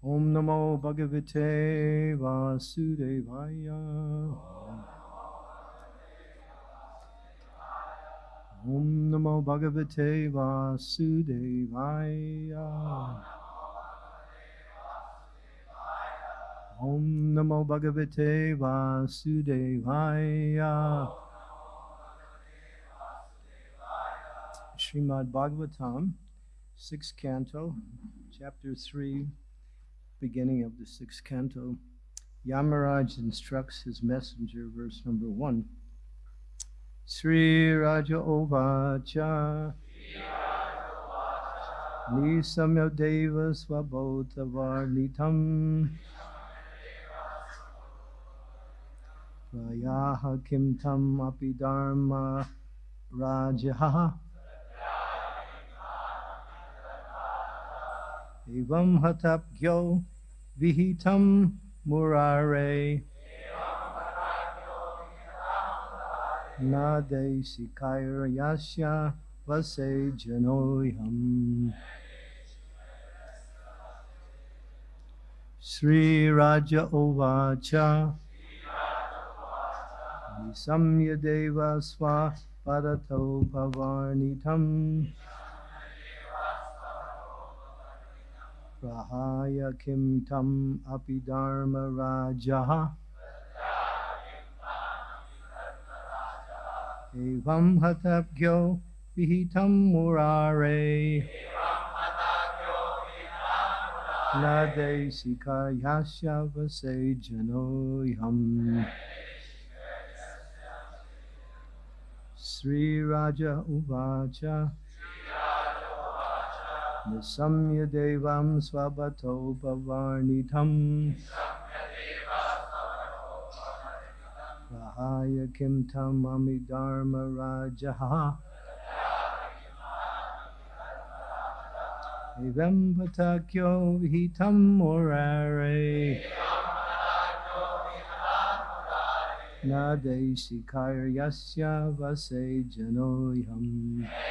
Om Namo Bhagavate Vasudevaya. Om Namo Bhagavate Vasudevaya. Om Namo Bhagavate Vasudevaya. Srimad Bhagavatam, sixth canto, chapter 3, beginning of the sixth canto. Yamaraj instructs his messenger, verse number 1. Sri Raja Ovacha. Nisamya Deva Svabhotavarnitam. Prayaha Kim Tam Api Dharma Rajaha. Evam Hatapgyo Vihitam Murare. Nade Sikayar Yasya Vase Janoyam. Sri Raja Ovacha. Nisamya Deva Swa Parato Pavarnitam. Prahaya Kim Tam Api Dharma Rajaha. Evam Hatapgyo Vihitam Murare. Nade Sikayasya Vase Janoyam. Sri Raja Uvacha. Nisamya Devam Swabato Pavarnitam. Rahaya Kim Tam Ami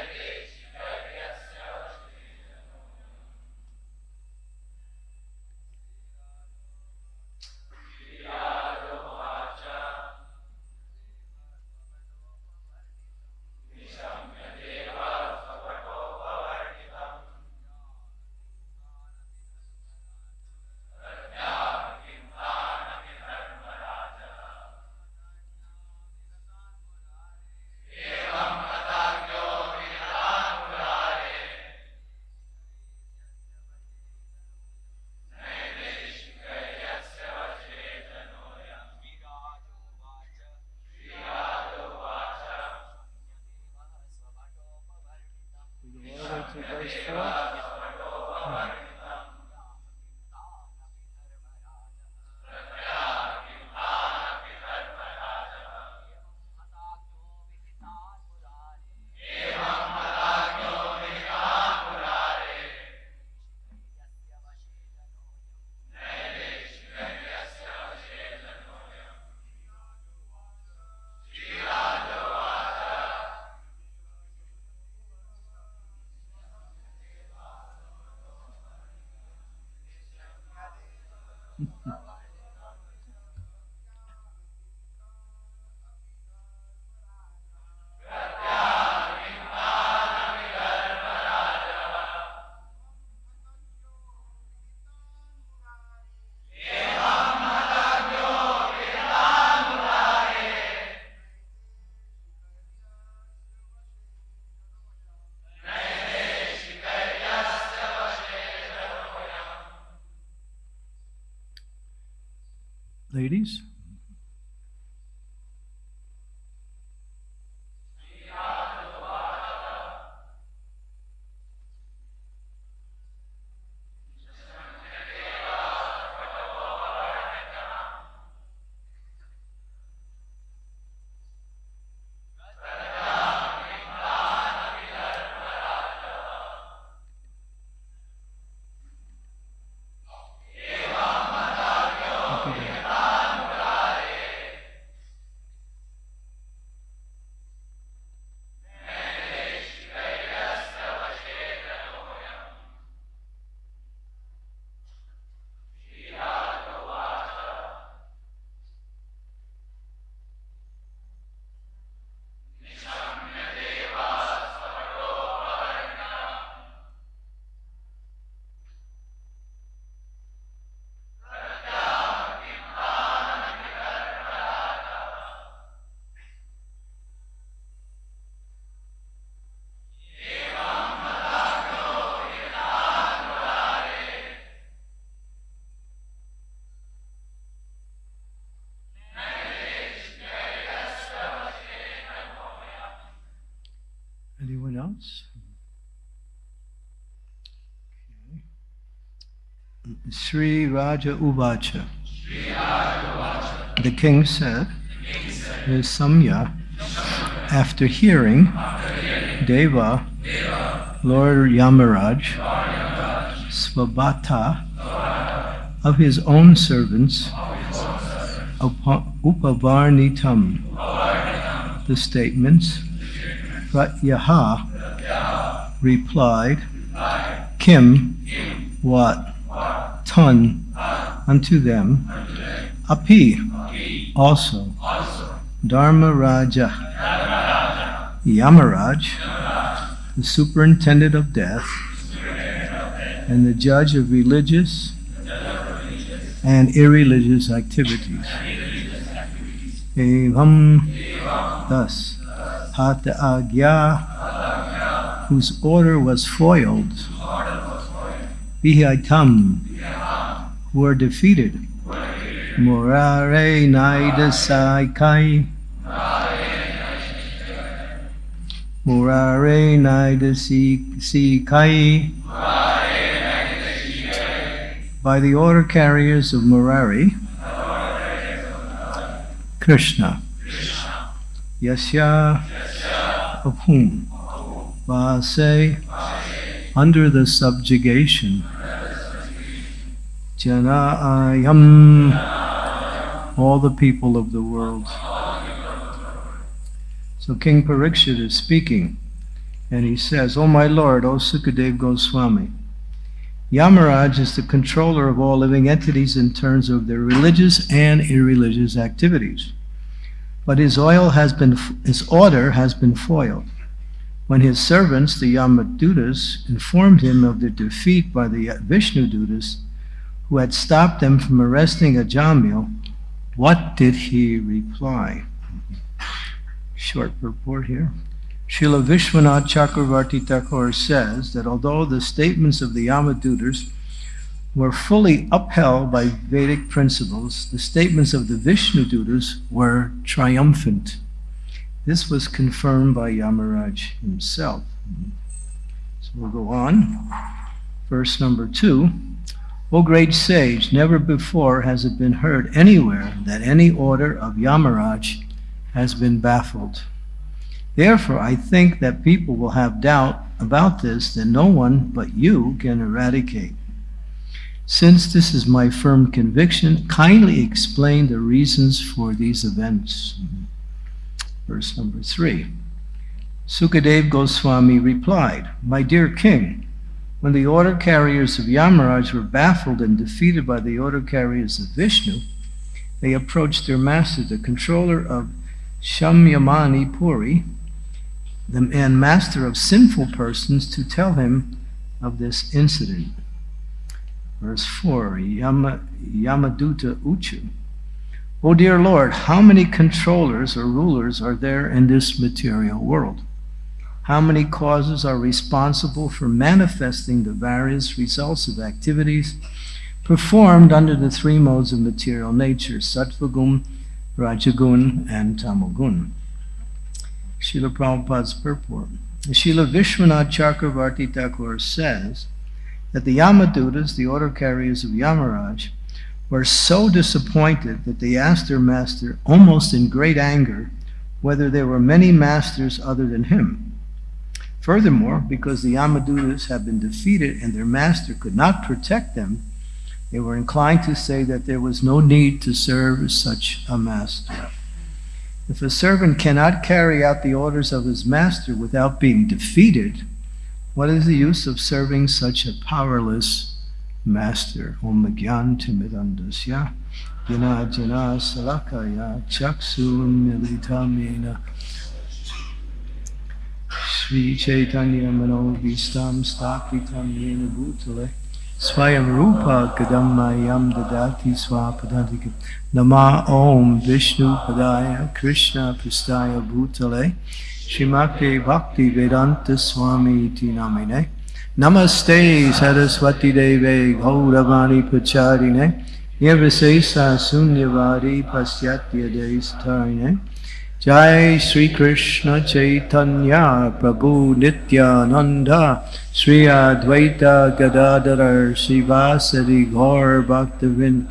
Ladies? Sri Raja Uvacha. The king said, the Samya, after hearing Deva, Lord Yamaraj, Svabhata, of his own servants, Upavarnitam, the statements, Pratyaha replied, Kim, what, ton, unto them, Api, also, Dharma Raja, Yamaraj, the superintendent of death, and the judge of religious and irreligious activities. Evam, thus, Hata Agya, whose order was foiled, Vihaitam, who are defeated, Morare Naidasai Kai, Murare Naidasi Kai, by the order carriers of Murari, Krishna, Yasya, of whom, Vase, under the subjugation, Jana Ayam, all the people of the world. So King Parikshit is speaking, and he says, O my Lord, O Sukadev Goswami, Yamaraj is the controller of all living entities in terms of their religious and irreligious activities. But his oil has been his order has been foiled. When his servants, the Yamadutas, informed him of the defeat by the Vishnu Dutas, who had stopped them from arresting Ajamil, what did he reply? Short report here. Srila Vishwanath Chakravarti Thakur says that although the statements of the Yamadutas were fully upheld by Vedic principles, the statements of the Vishnu Dutas were triumphant. This was confirmed by Yamaraj himself. So we'll go on. Verse number two. O great sage, never before has it been heard anywhere that any order of Yamaraj has been baffled. Therefore, I think that people will have doubt about this that no one but you can eradicate. Since this is my firm conviction, kindly explain the reasons for these events. Verse number three. Sukadev Goswami replied, My dear king, when the order carriers of Yamaraj were baffled and defeated by the order carriers of Vishnu, they approached their master, the controller of Shamyamani Puri, the man master of sinful persons to tell him of this incident. Verse 4 Yama, Yamaduta Uchu. O dear Lord, how many controllers or rulers are there in this material world? How many causes are responsible for manifesting the various results of activities performed under the three modes of material nature, Sattvagun, Rajagun, and Tamagun? Srila Prabhupada's purport. Srila Vishwanath Chakravarti Thakur says that the Yamadutas, the order carriers of Yamaraj, were so disappointed that they asked their master, almost in great anger, whether there were many masters other than him. Furthermore, because the Yamadutas had been defeated and their master could not protect them, they were inclined to say that there was no need to serve such a master. If a servant cannot carry out the orders of his master without being defeated, what is the use of serving such a powerless master? Om Gyan Timidandasya Jana Jana Salakaya Chaksun Militamena Sri Chaitanya Mano Vistam Stapitam Yena Bhutale Swayam Rupa Kadamayam Dadati Swapadantikam Nama Om Vishnu Padaya Krishna Pristaya Bhutale Shrimakti Bhakti Vedanta Swami Iti Namine Namaste Saraswati Deve Gauravani Pacharine Nirvisesa Sunyavadi Pasyatya Destarine Jai Sri Krishna Chaitanya Prabhu Nityananda Sri Advaita Gadadhar Srivasadi Gaur Bhaktivinoda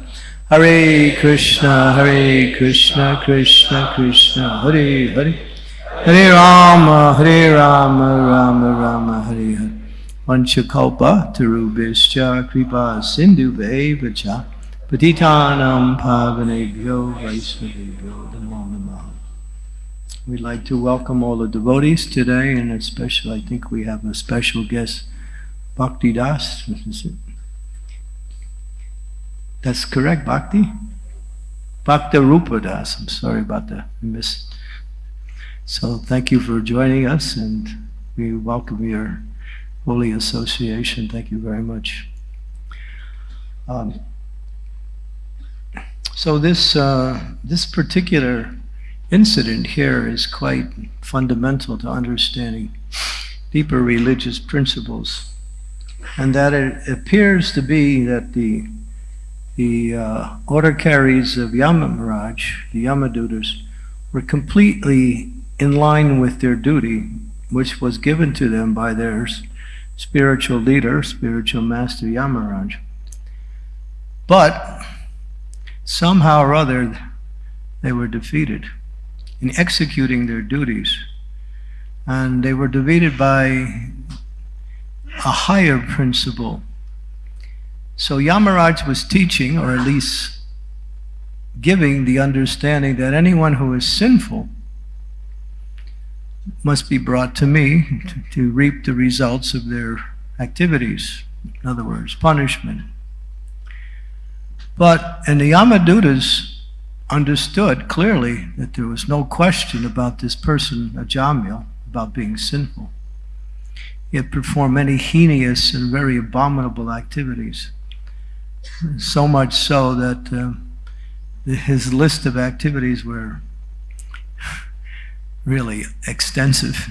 Hare Krishna Hare Krishna Krishna Krishna Hare Hare Hare Rama Hare Rama Rama Rama Hare Hare Vanchakalpa Tarubhischa Kripa Sindhu Vacha Patitanam Pavanebhyo Vaisnavebhyo Namo Namaha We'd like to welcome all the devotees today, and especially, I think we have a special guest, Bhakti Das. That's correct, Bhakti? Bhakti Rupa Das. I'm sorry about the miss. So thank you for joining us, and we welcome your holy association. Thank you very much. Um, so this uh, this particular incident here is quite fundamental to understanding deeper religious principles, and that it appears to be that the the uh, order carries of Yamamaraj, the Yamadutas, were completely in line with their duty, which was given to them by their spiritual leader, spiritual master Yamaraj. But somehow or other, they were defeated in executing their duties. And they were defeated by a higher principle. So Yamaraj was teaching, or at least giving the understanding that anyone who is sinful must be brought to me to, to reap the results of their activities. In other words, punishment. But, and the Yamadutas understood clearly that there was no question about this person, Ajamil, about being sinful. He had performed many heinous and very abominable activities. So much so that uh, his list of activities were really extensive.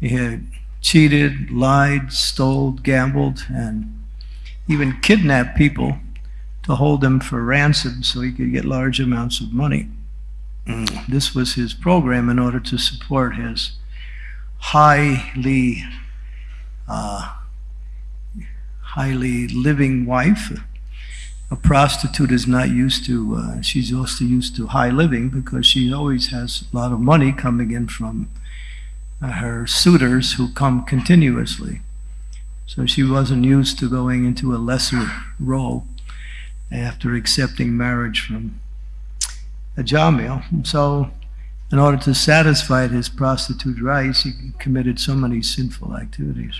He had cheated, lied, stole, gambled, and even kidnapped people to hold them for ransom so he could get large amounts of money. This was his program in order to support his highly, uh, highly living wife. A prostitute is not used to, uh, she's also used to high living because she always has a lot of money coming in from uh, her suitors who come continuously. So she wasn't used to going into a lesser role after accepting marriage from Ajamil. So, in order to satisfy his prostitute rights, he committed so many sinful activities.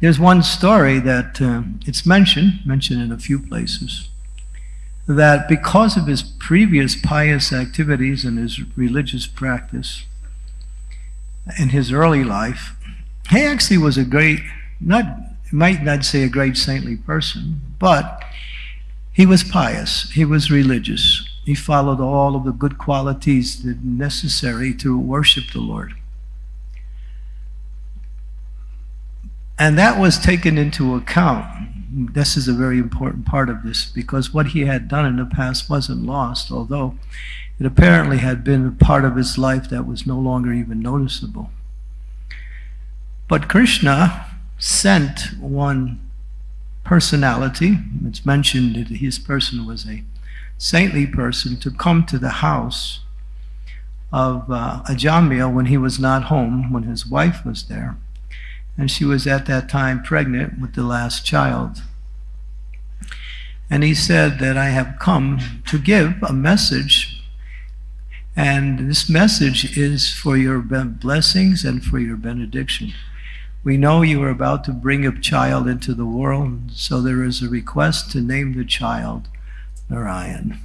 There's one story that uh, it's mentioned, mentioned in a few places, that because of his previous pious activities and his religious practice in his early life, he actually was a great, not might not say a great saintly person, but he was pious, he was religious. He followed all of the good qualities necessary to worship the Lord. And that was taken into account. This is a very important part of this because what he had done in the past wasn't lost, although it apparently had been a part of his life that was no longer even noticeable. But Krishna sent one personality. It's mentioned that his person was a saintly person to come to the house of uh, Ajamil when he was not home, when his wife was there. And she was at that time pregnant with the last child. And he said that I have come to give a message, and this message is for your blessings and for your benediction. We know you are about to bring a child into the world, so there is a request to name the child Narayan.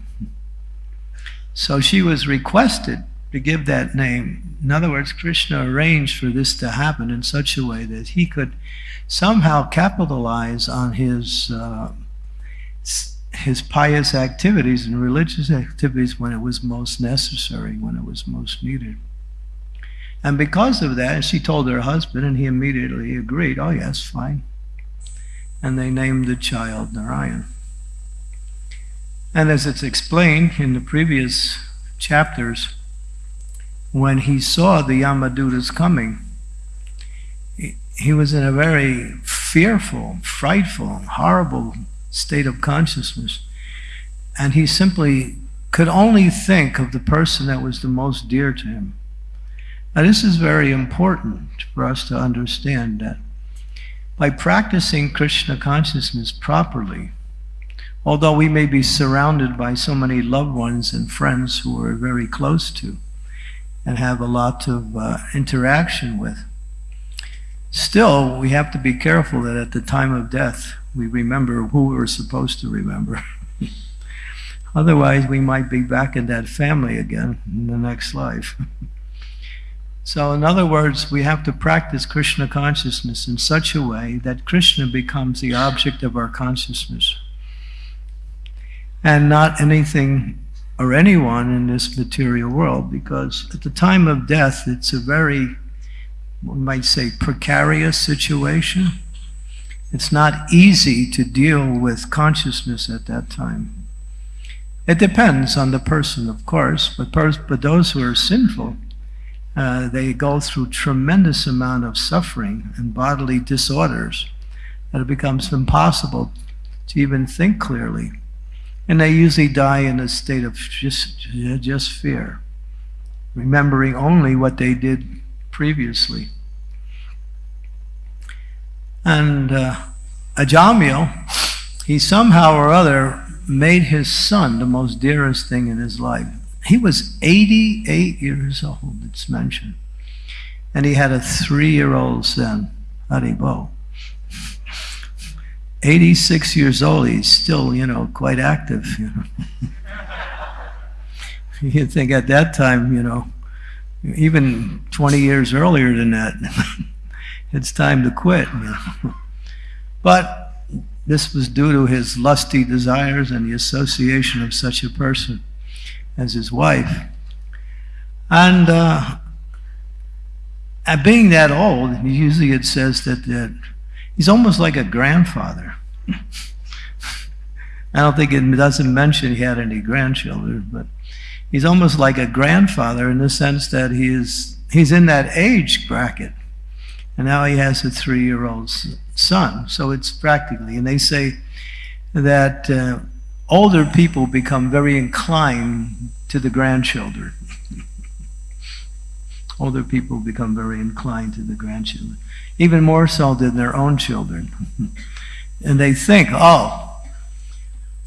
So she was requested to give that name. In other words, Krishna arranged for this to happen in such a way that he could somehow capitalize on his uh, his pious activities and religious activities when it was most necessary, when it was most needed. And because of that, she told her husband, and he immediately agreed, oh, yes, fine. And they named the child Narayan. And as it's explained in the previous chapters, when he saw the Yamadutas coming, he, was in a very fearful, frightful, horrible state of consciousness. And he simply could only think of the person that was the most dear to him. Now, this is very important for us to understand that by practicing Krishna consciousness properly, although we may be surrounded by so many loved ones and friends who we're very close to and have a lot of uh, interaction with, still we have to be careful that at the time of death we remember who we're supposed to remember. Otherwise, we might be back in that family again in the next life. so, in other words, we have to practice Krishna consciousness in such a way that Krishna becomes the object of our consciousness and not anything or anyone in this material world, because at the time of death, it's a very, we might say, precarious situation. It's not easy to deal with consciousness at that time. It depends on the person, of course, but, pers- but those who are sinful, uh, they go through tremendous amount of suffering and bodily disorders that it becomes impossible to even think clearly. And they usually die in a state of just, just fear, remembering only what they did previously. And uh, Ajamil, he somehow or other made his son the most dearest thing in his life. He was 88 years old, it's mentioned. And he had a three year old son, Haribo. 86 years old, he's still, you know, quite active. You know. You'd think at that time, you know, even 20 years earlier than that, it's time to quit. You know. But this was due to his lusty desires and the association of such a person as his wife. And uh, being that old, usually it says that, that he's almost like a grandfather. I don't think it doesn't mention he had any grandchildren, but he's almost like a grandfather in the sense that he is he's in that age bracket. And now he has a three-year-old son. So it's practically, and they say that uh, older people become very inclined to the grandchildren. older people become very inclined to the grandchildren, even more so than their own children. and they think, oh,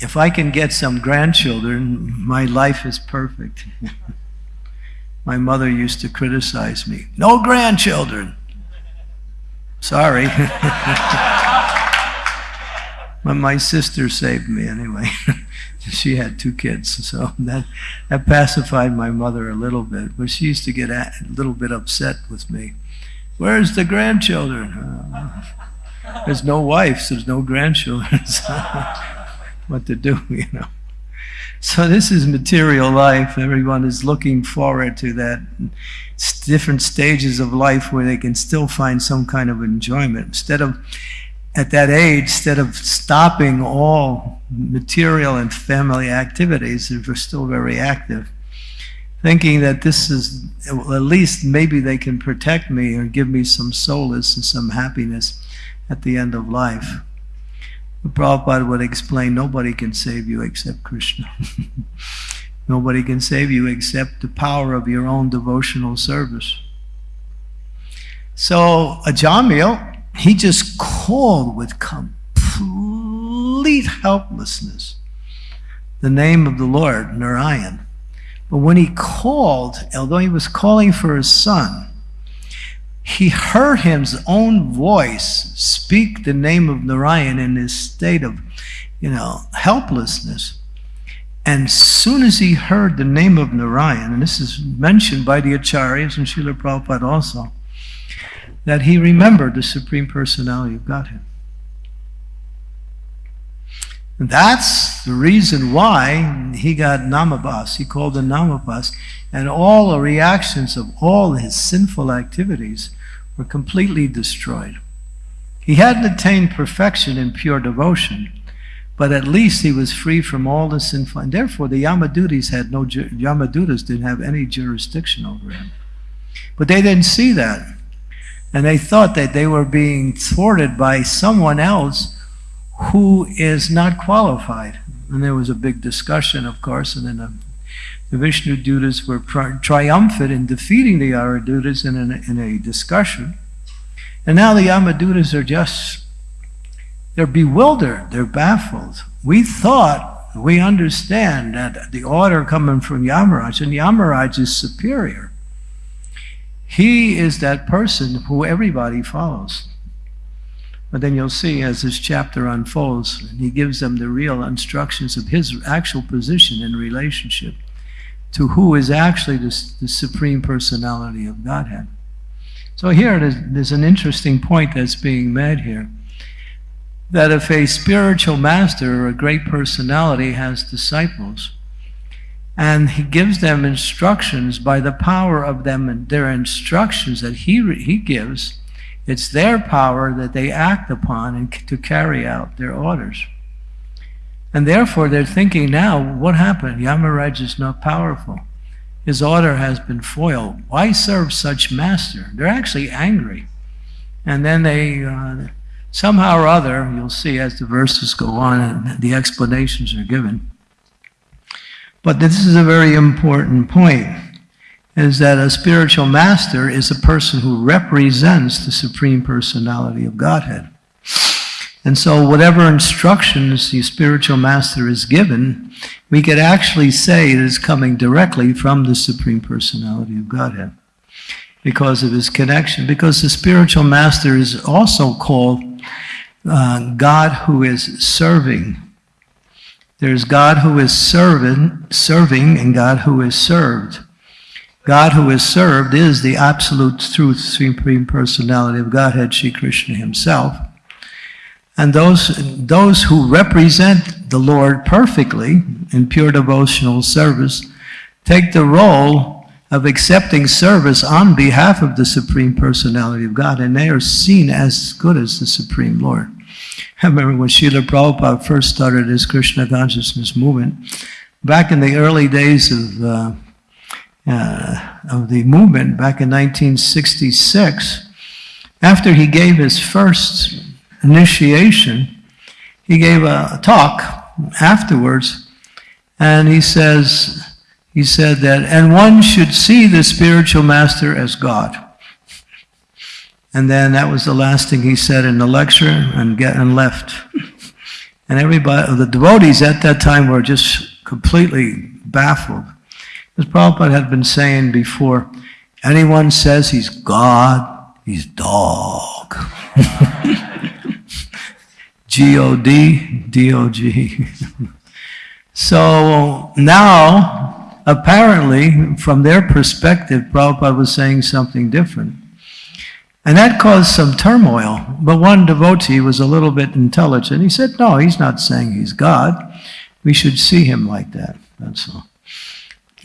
if I can get some grandchildren, my life is perfect. my mother used to criticize me. No grandchildren. Sorry. but my sister saved me anyway. she had two kids, so that, that pacified my mother a little bit. But she used to get a little bit upset with me. Where's the grandchildren? Uh, there's no wives, there's no grandchildren. So what to do, you know? So this is material life. Everyone is looking forward to that different stages of life where they can still find some kind of enjoyment. Instead of, at that age, instead of stopping all material and family activities, they're still very active, thinking that this is, at least maybe they can protect me or give me some solace and some happiness at the end of life. The Prabhupada would explain, nobody can save you except Krishna. nobody can save you except the power of your own devotional service. So Ajamil, he just called with complete helplessness the name of the Lord, Narayan. But when he called, although he was calling for his son, he heard his own voice speak the name of Narayan in his state of, you know, helplessness. And soon as he heard the name of Narayan, and this is mentioned by the Acharyas and Srila Prabhupada also, that he remembered the Supreme Personality of Godhead. And that's the reason why he got namabhas. He called the namabhas. And all the reactions of all his sinful activities were completely destroyed. He hadn't attained perfection in pure devotion, but at least he was free from all the sinful. And therefore, the Yamadutas had no Yamadutas didn't have any jurisdiction over him. But they didn't see that, and they thought that they were being thwarted by someone else who is not qualified. And there was a big discussion, of course, and then the, Vishnu Dutas were tri- triumphant in defeating the Aradutas in, an, in a discussion. And now the Yamadutas are just, they're bewildered, they're baffled. We thought, we understand that the order coming from Yamaraj, and Yamaraj is superior. He is that person who everybody follows. But then you'll see as this chapter unfolds, he gives them the real instructions of his actual position in relationship to who is actually the, the supreme personality of Godhead. So here there's, there's an interesting point that's being made here. That if a spiritual master or a great personality has disciples, and he gives them instructions by the power of them and their instructions that he, he gives, it's their power that they act upon and to carry out their orders. And therefore, they're thinking now, what happened? Yamaraj is not powerful. His order has been foiled. Why serve such master? They're actually angry. And then they, uh, somehow or other, you'll see as the verses go on and the explanations are given. But this is a very important point, is that a spiritual master is a person who represents the Supreme Personality of Godhead. And so whatever instructions the spiritual master is given, we could actually say it is coming directly from the Supreme Personality of Godhead because of his connection. Because the spiritual master is also called uh, God who is serving. There's God who is serving, serving and God who is served. God who is served is the absolute truth, supreme personality of Godhead, Sri Krishna himself. And those, those who represent the Lord perfectly in pure devotional service take the role of accepting service on behalf of the Supreme Personality of God, and they are seen as good as the Supreme Lord. I remember when Srila Prabhupada first started his Krishna consciousness movement, back in the early days of, uh, uh, of the movement, back in 1966, after he gave his first initiation, he gave a talk afterwards, and he says, he said that, and one should see the spiritual master as God. And then that was the last thing he said in the lecture and get and left. And everybody, the devotees at that time were just completely baffled. As Prabhupada had been saying before, anyone says he's God, he's dog. G-O-D, D-O-G. so now, apparently, from their perspective, Prabhupada was saying something different. And that caused some turmoil. But one devotee was a little bit intelligent. He said, no, he's not saying he's God. We should see him like that. That's all.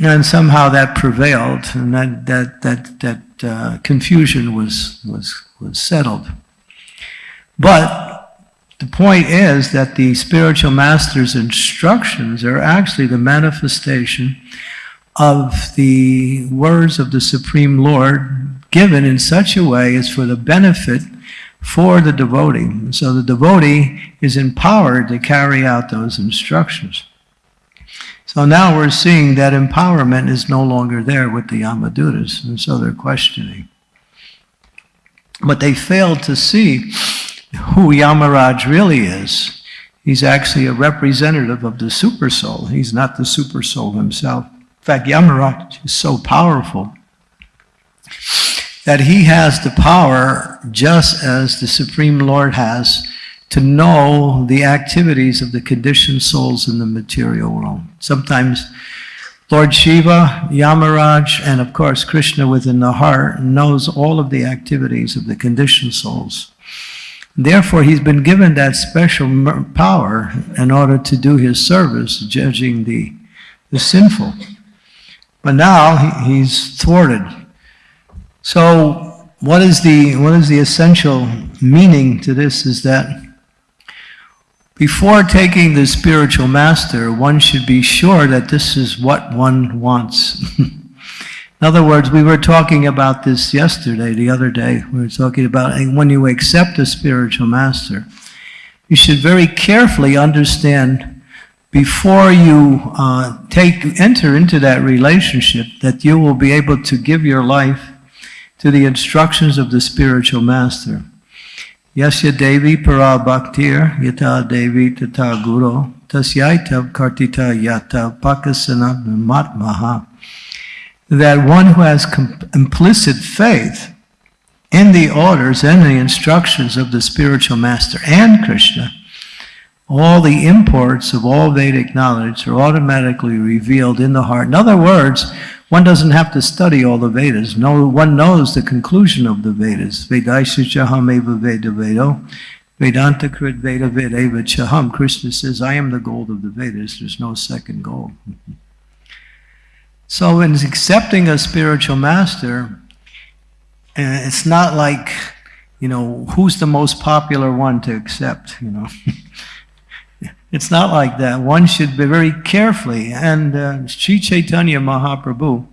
And somehow that prevailed, and that, that, that, that uh, confusion was, was, was settled. But the point is that the spiritual master's instructions are actually the manifestation of the words of the Supreme Lord given in such a way as for the benefit for the devotee. So the devotee is empowered to carry out those instructions. So now we're seeing that empowerment is no longer there with the Yamadutas, and so they're questioning. But they failed to see who Yamaraj really is. He's actually a representative of the Supersoul. He's not the Supersoul himself. In fact, Yamaraj is so powerful that he has the power, just as the Supreme Lord has, to know the activities of the conditioned souls in the material world. Sometimes Lord Shiva, Yamaraj, and of course Krishna within the heart knows all of the activities of the conditioned souls. Therefore, he's been given that special power in order to do his service, judging the, the sinful. But now he, he's thwarted. So what is the what is the essential meaning to this is that before taking the spiritual master, one should be sure that this is what one wants. In other words, we were talking about this yesterday, the other day. We were talking about when you accept a spiritual master, you should very carefully understand before you uh, take enter into that relationship that you will be able to give your life to the instructions of the spiritual master. Yasya Devi para bhaktir yata Devi tata guru tasyaita kartita yata pakasana matmaha. That one who has implicit faith in the orders and the instructions of the spiritual master and Krishna, all the imports of all Vedic knowledge are automatically revealed in the heart. In other words, one doesn't have to study all the Vedas. No, one knows the conclusion of the Vedas. Vedaisha chaham eva veda vedo. Vedanta krit veda chaham. Krishna says, I am the gold of the Vedas. There's no second gold. so in accepting a spiritual master, eh, it's not like, you know, who's the most popular one to accept, you know. It's not like that. One should be very carefully. And uh, Sri Chaitanya Mahaprabhu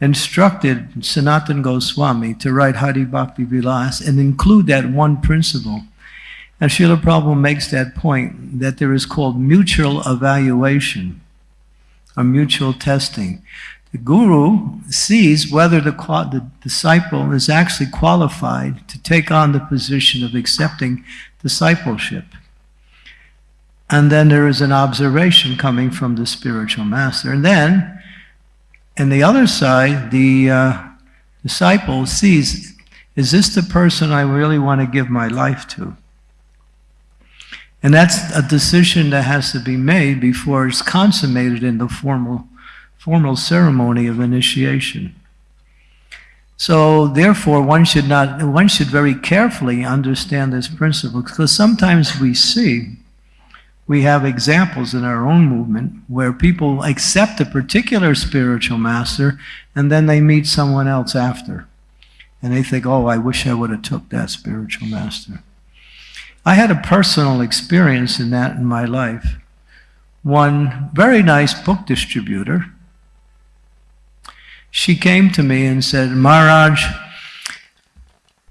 instructed Sanatan Goswami to write Hari Bhakti Vilas and include that one principle. And Srila Prabhupada makes that point that there is called mutual evaluation or mutual testing. The guru sees whether the, the disciple is actually qualified to take on the position of accepting discipleship. And then there is an observation coming from the spiritual master. And then, in the other side, the uh, disciple sees, is this the person I really want to give my life to? And that's a decision that has to be made before it's consummated in the formal, formal ceremony of initiation. So therefore, one should not, one should very carefully understand this principle because sometimes we see we have examples in our own movement where people accept a particular spiritual master and then they meet someone else after. And they think, oh, I wish I would have took that spiritual master. I had a personal experience in that in my life. One very nice book distributor, she came to me and said, Maharaj,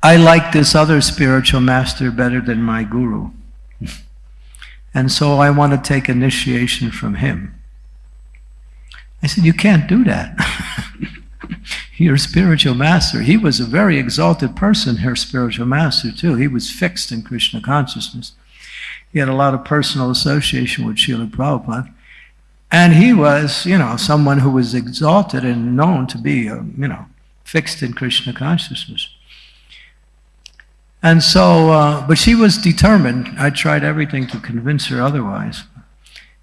I like this other spiritual master better than my guru. And so I want to take initiation from him. I said, You can't do that. Your spiritual master, he was a very exalted person, her spiritual master, too. He was fixed in Krishna consciousness. He had a lot of personal association with Srila Prabhupada. And he was, you know, someone who was exalted and known to be, uh, you know, fixed in Krishna consciousness. And so, uh, but she was determined. I tried everything to convince her otherwise.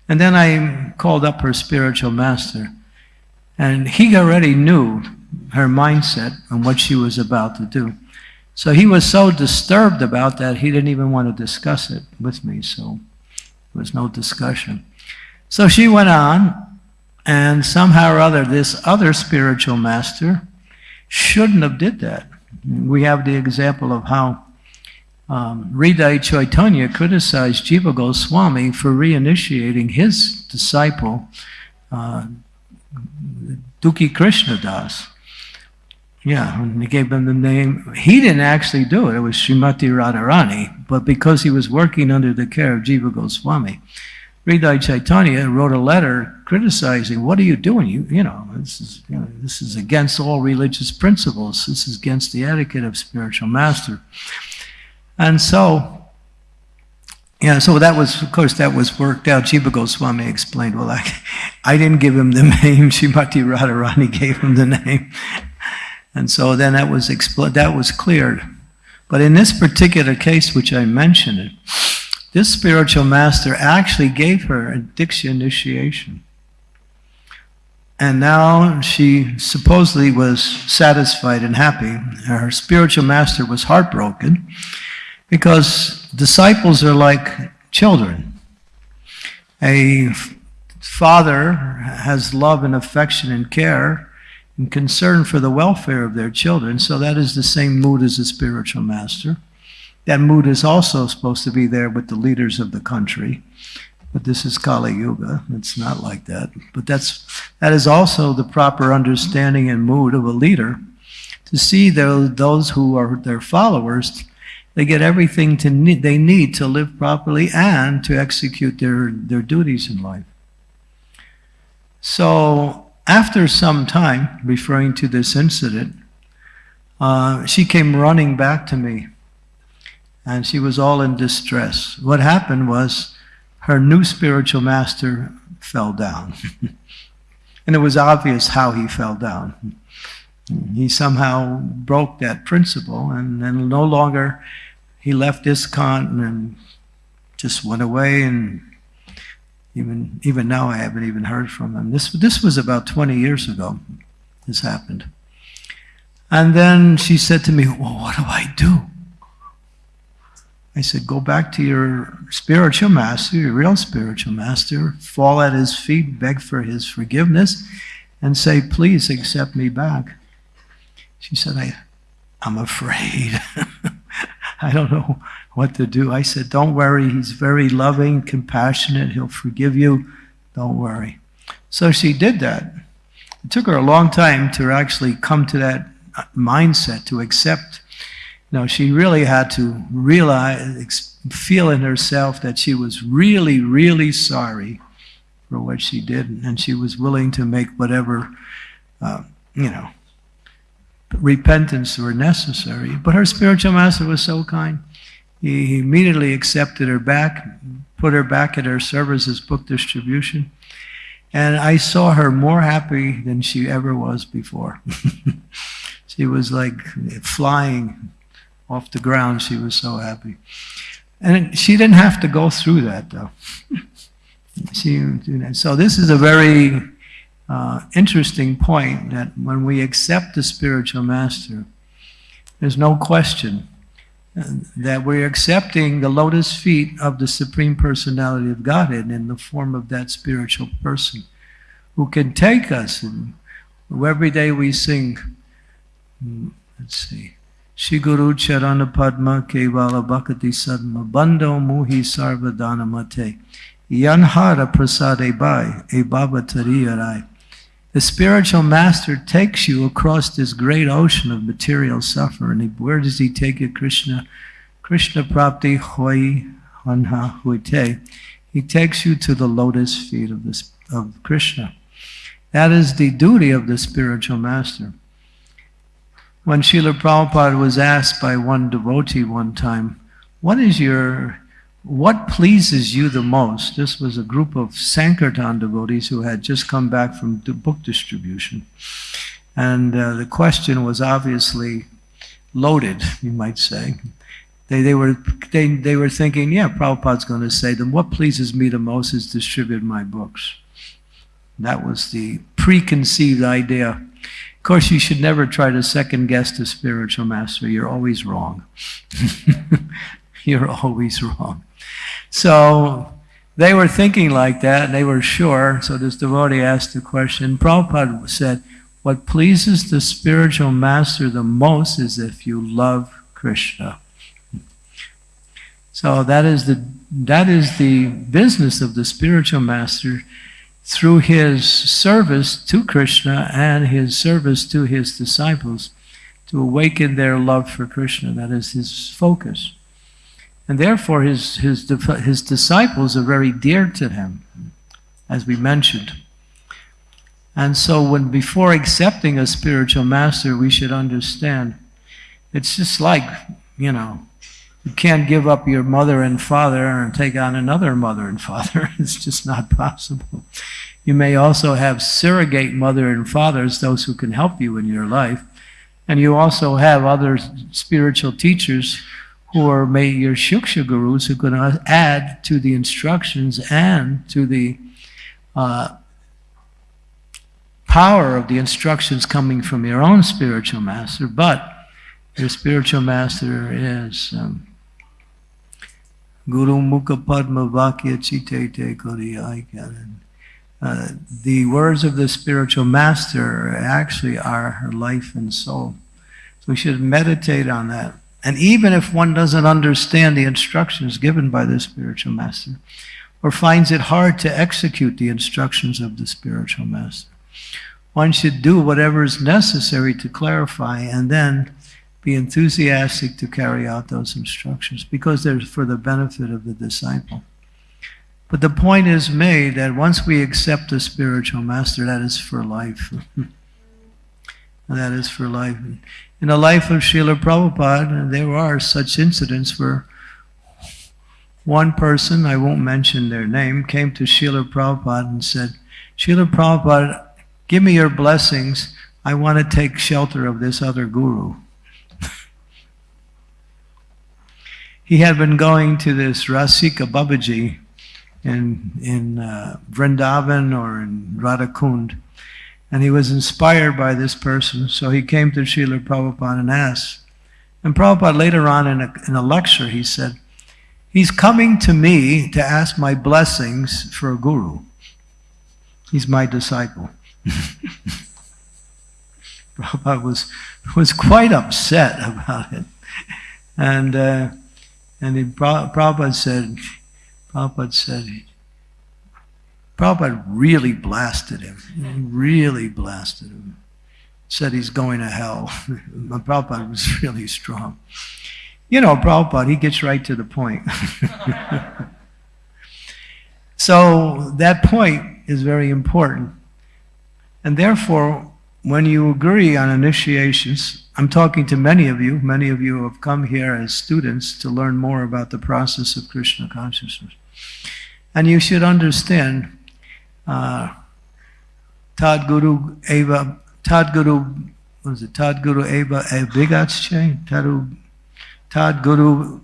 And then I called up her spiritual master. And he already knew her mindset and what she was about to do. So he was so disturbed about that, he didn't even want to discuss it with me. So there was no discussion. So she went on, and somehow or other, this other spiritual master shouldn't have did that. We have the example of how um, Chaitanya criticized Jiva Goswami for reinitiating his disciple, uh, Dukhi Krishna Das. Yeah, and he gave him the name. He didn't actually do it. It was Srimati Radharani, but because he was working under the care of Jiva Goswami, Hriday Chaitanya wrote a letter criticizing, what are you doing? You, you know, this is, you know, this is against all religious principles. This is against the etiquette of spiritual master. And so, yeah, so that was, of course, that was worked out. Jiva Goswami explained, well, I, I didn't give him the name, Srimati Radharani gave him the name. And so then that was, that was cleared. But in this particular case, which I mentioned, this spiritual master actually gave her a Diksha initiation. And now she supposedly was satisfied and happy. Her spiritual master was heartbroken because disciples are like children. A father has love and affection and care and concern for the welfare of their children, so that is the same mood as a spiritual master. That mood is also supposed to be there with the leaders of the country. But this is Kali Yuga. It's not like that. But that's that is also the proper understanding and mood of a leader to see those, those who are their followers, they get everything to they need to live properly and to execute their, their duties in life. So after some time, referring to this incident, uh, she came running back to me and she was all in distress. What happened was her new spiritual master fell down. and it was obvious how he fell down. He somehow broke that principle and then no longer he left ISKCON and just went away and even even now I haven't even heard from him. This this was about 20 years ago. This happened. And then she said to me, Well, what do I do? I said, Go back to your spiritual master, your real spiritual master, fall at his feet, beg for his forgiveness, and say, Please accept me back. She said, I, I'm afraid. I don't know what to do. I said, Don't worry. He's very loving, compassionate. He'll forgive you. Don't worry. So she did that. It took her a long time to actually come to that mindset, to accept. You know, she really had to realize, feel in herself that she was really, really sorry for what she did, and she was willing to make whatever, uh, you know, repentance were necessary. But her spiritual master was so kind. He immediately accepted her back, put her back at her service as book distribution. And I saw her more happy than she ever was before. she was like flying off the ground. She was so happy. And she didn't have to go through that, though. she, so this is a very uh, interesting point that when we accept the spiritual master, there's no question that we're accepting the lotus feet of the Supreme Personality of Godhead in the form of that spiritual person who can take us. And every day we sing, hmm, let's see, Shiguru Charana Padma Kevala Bhakati Sadma Bando Muhi Sarvadana Mate Yanhara Prasade Bai E Baba Tariyarai the spiritual master takes you across this great ocean of material suffering. Where does he take you, Krishna? Krishna prapti hoi anha huite. He takes you to the lotus feet of, of Krishna. That is the duty of the spiritual master. When Srila Prabhupada was asked by one devotee one time, what is your what pleases you the most? This was a group of Sankirtan devotees who had just come back from the book distribution. And uh, the question was obviously loaded, you might say. They, they, were, they, they were thinking, yeah, Prabhupada's going to say them. What pleases me the most is distribute my books. That was the preconceived idea. Of course, you should never try to second guess the spiritual master. You're always wrong. You're always wrong. So they were thinking like that, and they were sure. So this devotee asked the question. Prabhupada said, What pleases the spiritual master the most is if you love Krishna. So that is the that is the business of the spiritual master through his service to Krishna and his service to his disciples to awaken their love for Krishna. That is his focus. And therefore, his, his, his disciples are very dear to him, as we mentioned. And so, when before accepting a spiritual master, we should understand it's just like, you know, you can't give up your mother and father and take on another mother and father. it's just not possible. You may also have surrogate mother and fathers, those who can help you in your life. And you also have other spiritual teachers are may your Shiksha gurus who can add to the instructions and to the uh, power of the instructions coming from your own spiritual master, but your spiritual master is um, Guru Mukha Padma Vakya Chitete Kodiyai uh, the words of the spiritual master actually are her life and soul. So we should meditate on that And even if one doesn't understand the instructions given by the spiritual master, or finds it hard to execute the instructions of the spiritual master, one should do whatever is necessary to clarify and then be enthusiastic to carry out those instructions because they're for the benefit of the disciple. But the point is made that once we accept the spiritual master, that is for life. that is for life. In the life of Srila Prabhupada, there are such incidents where one person, I won't mention their name, came to Srila Prabhupada and said, Srila Prabhupada, Give me your blessings. I want to take shelter of this other guru. he had been going to this Rasika Babaji in, in uh, Vrindavan or in Radhakund. And he was inspired by this person, so he came to Srila Prabhupada and asked. And Prabhupada later on in a, in a lecture, he said, He's coming to me to ask my blessings for a guru. He's my disciple. Prabhupada was, was quite upset about it. And, uh, and he, Prabhupada said, Prabhupada said, Prabhupada really blasted him. Really blasted him. Said he's going to hell. Prabhupada was really strong. You know, Prabhupada, he gets right to the point. so that point is very important. And therefore, when you agree on initiations, I'm talking to many of you, many of you have come here as students to learn more about the process of Krishna consciousness. And you should understand, uh, Tad Guru Eva, Tad Guru, what is it, Tad Guru Eva Abigatsche? Tadu, Tad Guru,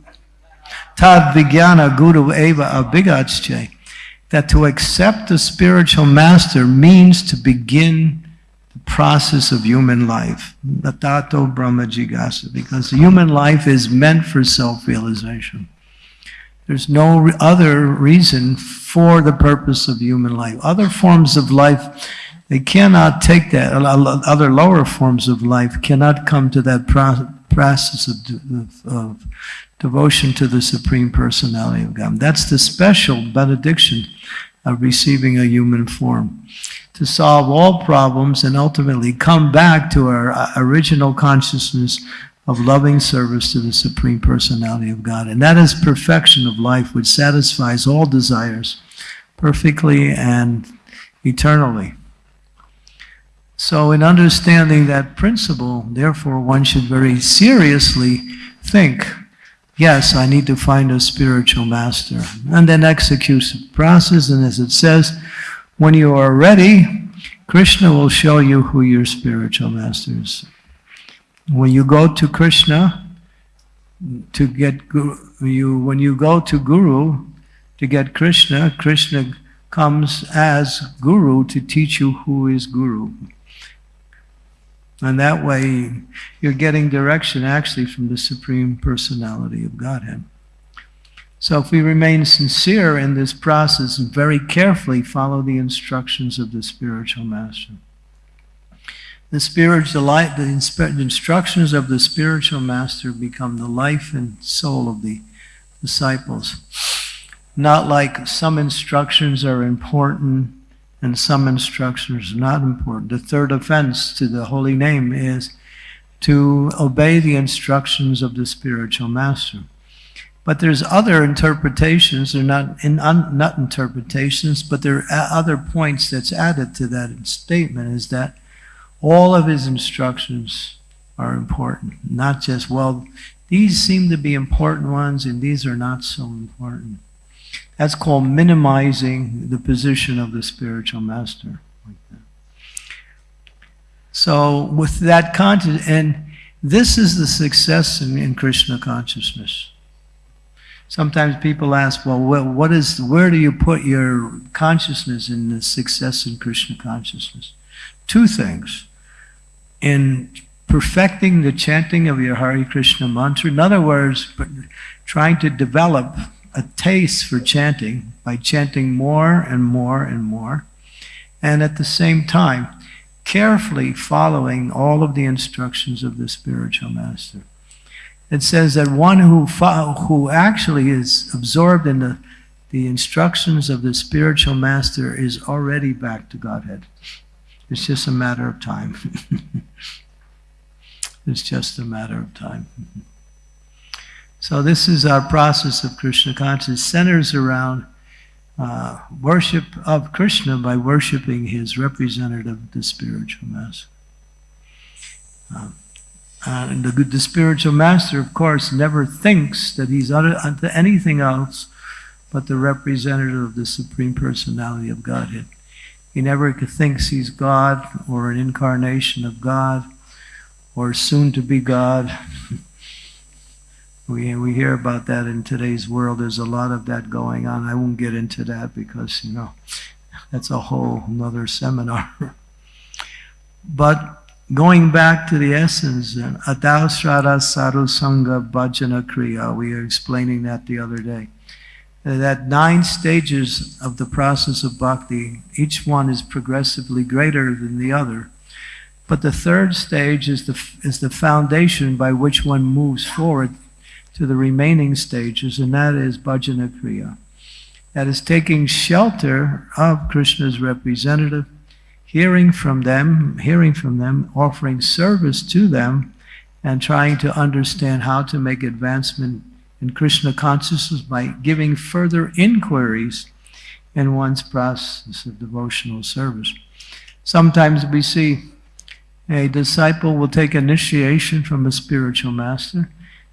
Tad Vijnana Guru Eva Abigatsche that to accept the spiritual master means to begin the process of human life. Natato Brahma Jigasa, because human life is meant for self-realization. There's no other reason for the purpose of human life. Other forms of life, they cannot take that. Other lower forms of life cannot come to that process of, of devotion to the Supreme Personality of God. That's the special benediction of receiving a human form. To solve all problems and ultimately come back to our uh, original consciousness of loving service to the Supreme Personality of God. And that is perfection of life which satisfies all desires perfectly and eternally. So in understanding that principle, therefore one should very seriously think yes, I need to find a spiritual master. And then execute the process. And as it says, when you are ready, Krishna will show you who your spiritual master is. When you go to Krishna, to get guru, you when you go to Guru to get Krishna, Krishna comes as Guru to teach you who is Guru. And that way, you're getting direction actually from the Supreme Personality of Godhead. So if we remain sincere in this process and very carefully follow the instructions of the spiritual master, the spiritual life, the instructions of the spiritual master become the life and soul of the disciples. Not like some instructions are important and some instructions are not important. The third offense to the holy name is to obey the instructions of the spiritual master. But there's other interpretations, they're not, in, un, not interpretations, but there are other points that's added to that statement is that all of his instructions are important, not just, well, these seem to be important ones and these are not so important. That's called minimizing the position of the spiritual master. So with that content, and this is the success in, in Krishna consciousness. Sometimes people ask, well, what is, where do you put your consciousness in the success in Krishna consciousness? Two things. In perfecting the chanting of your Hare Krishna mantra, in other words, trying to develop a taste for chanting by chanting more and more and more, and at the same time, carefully following all of the instructions of the spiritual master. it says that one who who actually is absorbed in the the instructions of the spiritual master is already back to Godhead. It's just a matter of time. it's just a matter of time. So this is our process of Krishna consciousness. Centers around uh, worship of Krishna by worshiping his representative, the spiritual master. Um, and the, the spiritual master, of course, never thinks that he's anything else but the representative of the Supreme Personality of Godhead. He never thinks he's God or an incarnation of God or soon to be God. we, we hear about that in today's world. There's a lot of that going on. I won't get into that because, you know, that's a whole another seminar. but going back to the essence, Adao Srada Sangha Bhajana Kriya, we were explaining that the other day that nine stages of the process of bhakti, each one is progressively greater than the other. But the third stage is the, is the foundation by which one moves forward to the remaining stages, and that is bhajana kriya. That is taking shelter of Krishna's representative, hearing from them, hearing from them, offering service to them, and trying to understand how to make advancement in Krishna consciousness by giving further inquiries in one's process of devotional service. Sometimes we see a disciple will take initiation from a spiritual master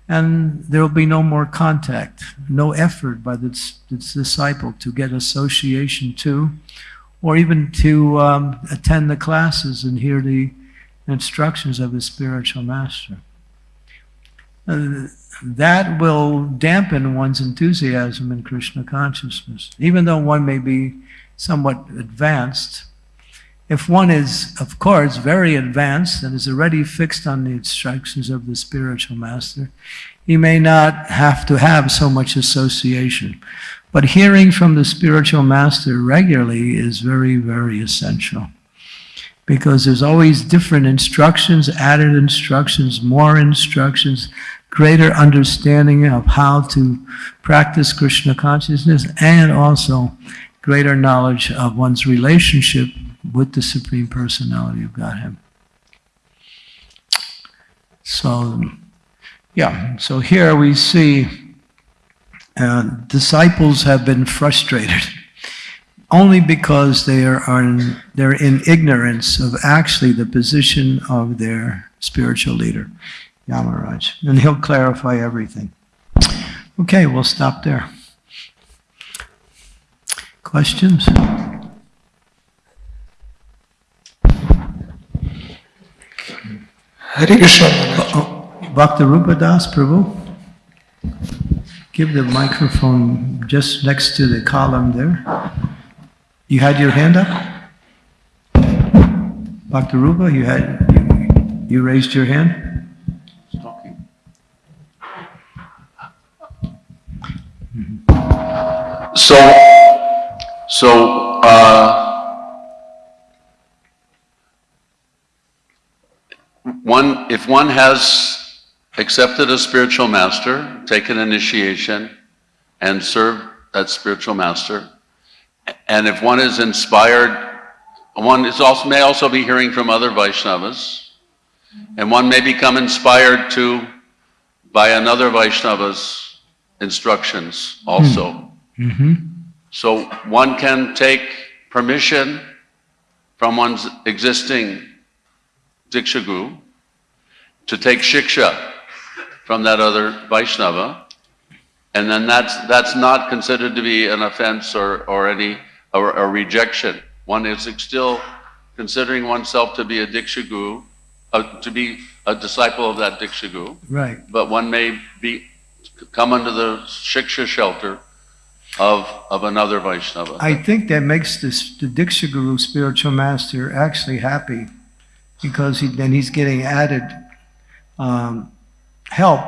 and there will be no more contact, no effort by the, the disciple to get association to or even to um, attend the classes and hear the instructions of the spiritual master. Uh, that will dampen one's enthusiasm in Krishna consciousness. Even though one may be somewhat advanced, if one is, of course, very advanced and is already fixed on the instructions of the spiritual master, he may not have to have so much association. But hearing from the spiritual master regularly is very, very essential. Because there's always different instructions, added instructions, more instructions, greater understanding of how to practice Krishna consciousness and also greater knowledge of one's relationship with the Supreme Personality of Godhead. So, yeah, so here we see uh, disciples have been frustrated only because they are, are in, they're in ignorance of actually the position of their spiritual leader. Yamaraj, and he'll clarify everything. Okay, we'll stop there. Questions? Hare Krishna. Bhakti Rupa Das Prabhu, give the microphone just next to the column there. You had your hand up? Dr. Rupa, you had, you, you raised your hand? So, so, uh, one, if one has accepted a spiritual master, taken initiation, and served that spiritual master, and if one is inspired, one is also, may also be hearing from other Vaishnavas, and one may become inspired to by another Vaishnava's instructions also. Mm-hmm. So one can take permission from one's existing Diksha Guru to take Shiksha from that other Vaishnava, and then that's, that's not considered to be an offense or, or any, or a rejection. One is still considering oneself to be a Diksha uh, to be a disciple of that Diksha Right. but one may be, come under the Shiksha shelter of, of another Vaishnava. I think that makes this, the dikshaguru spiritual master actually happy because he, then he's getting added um, help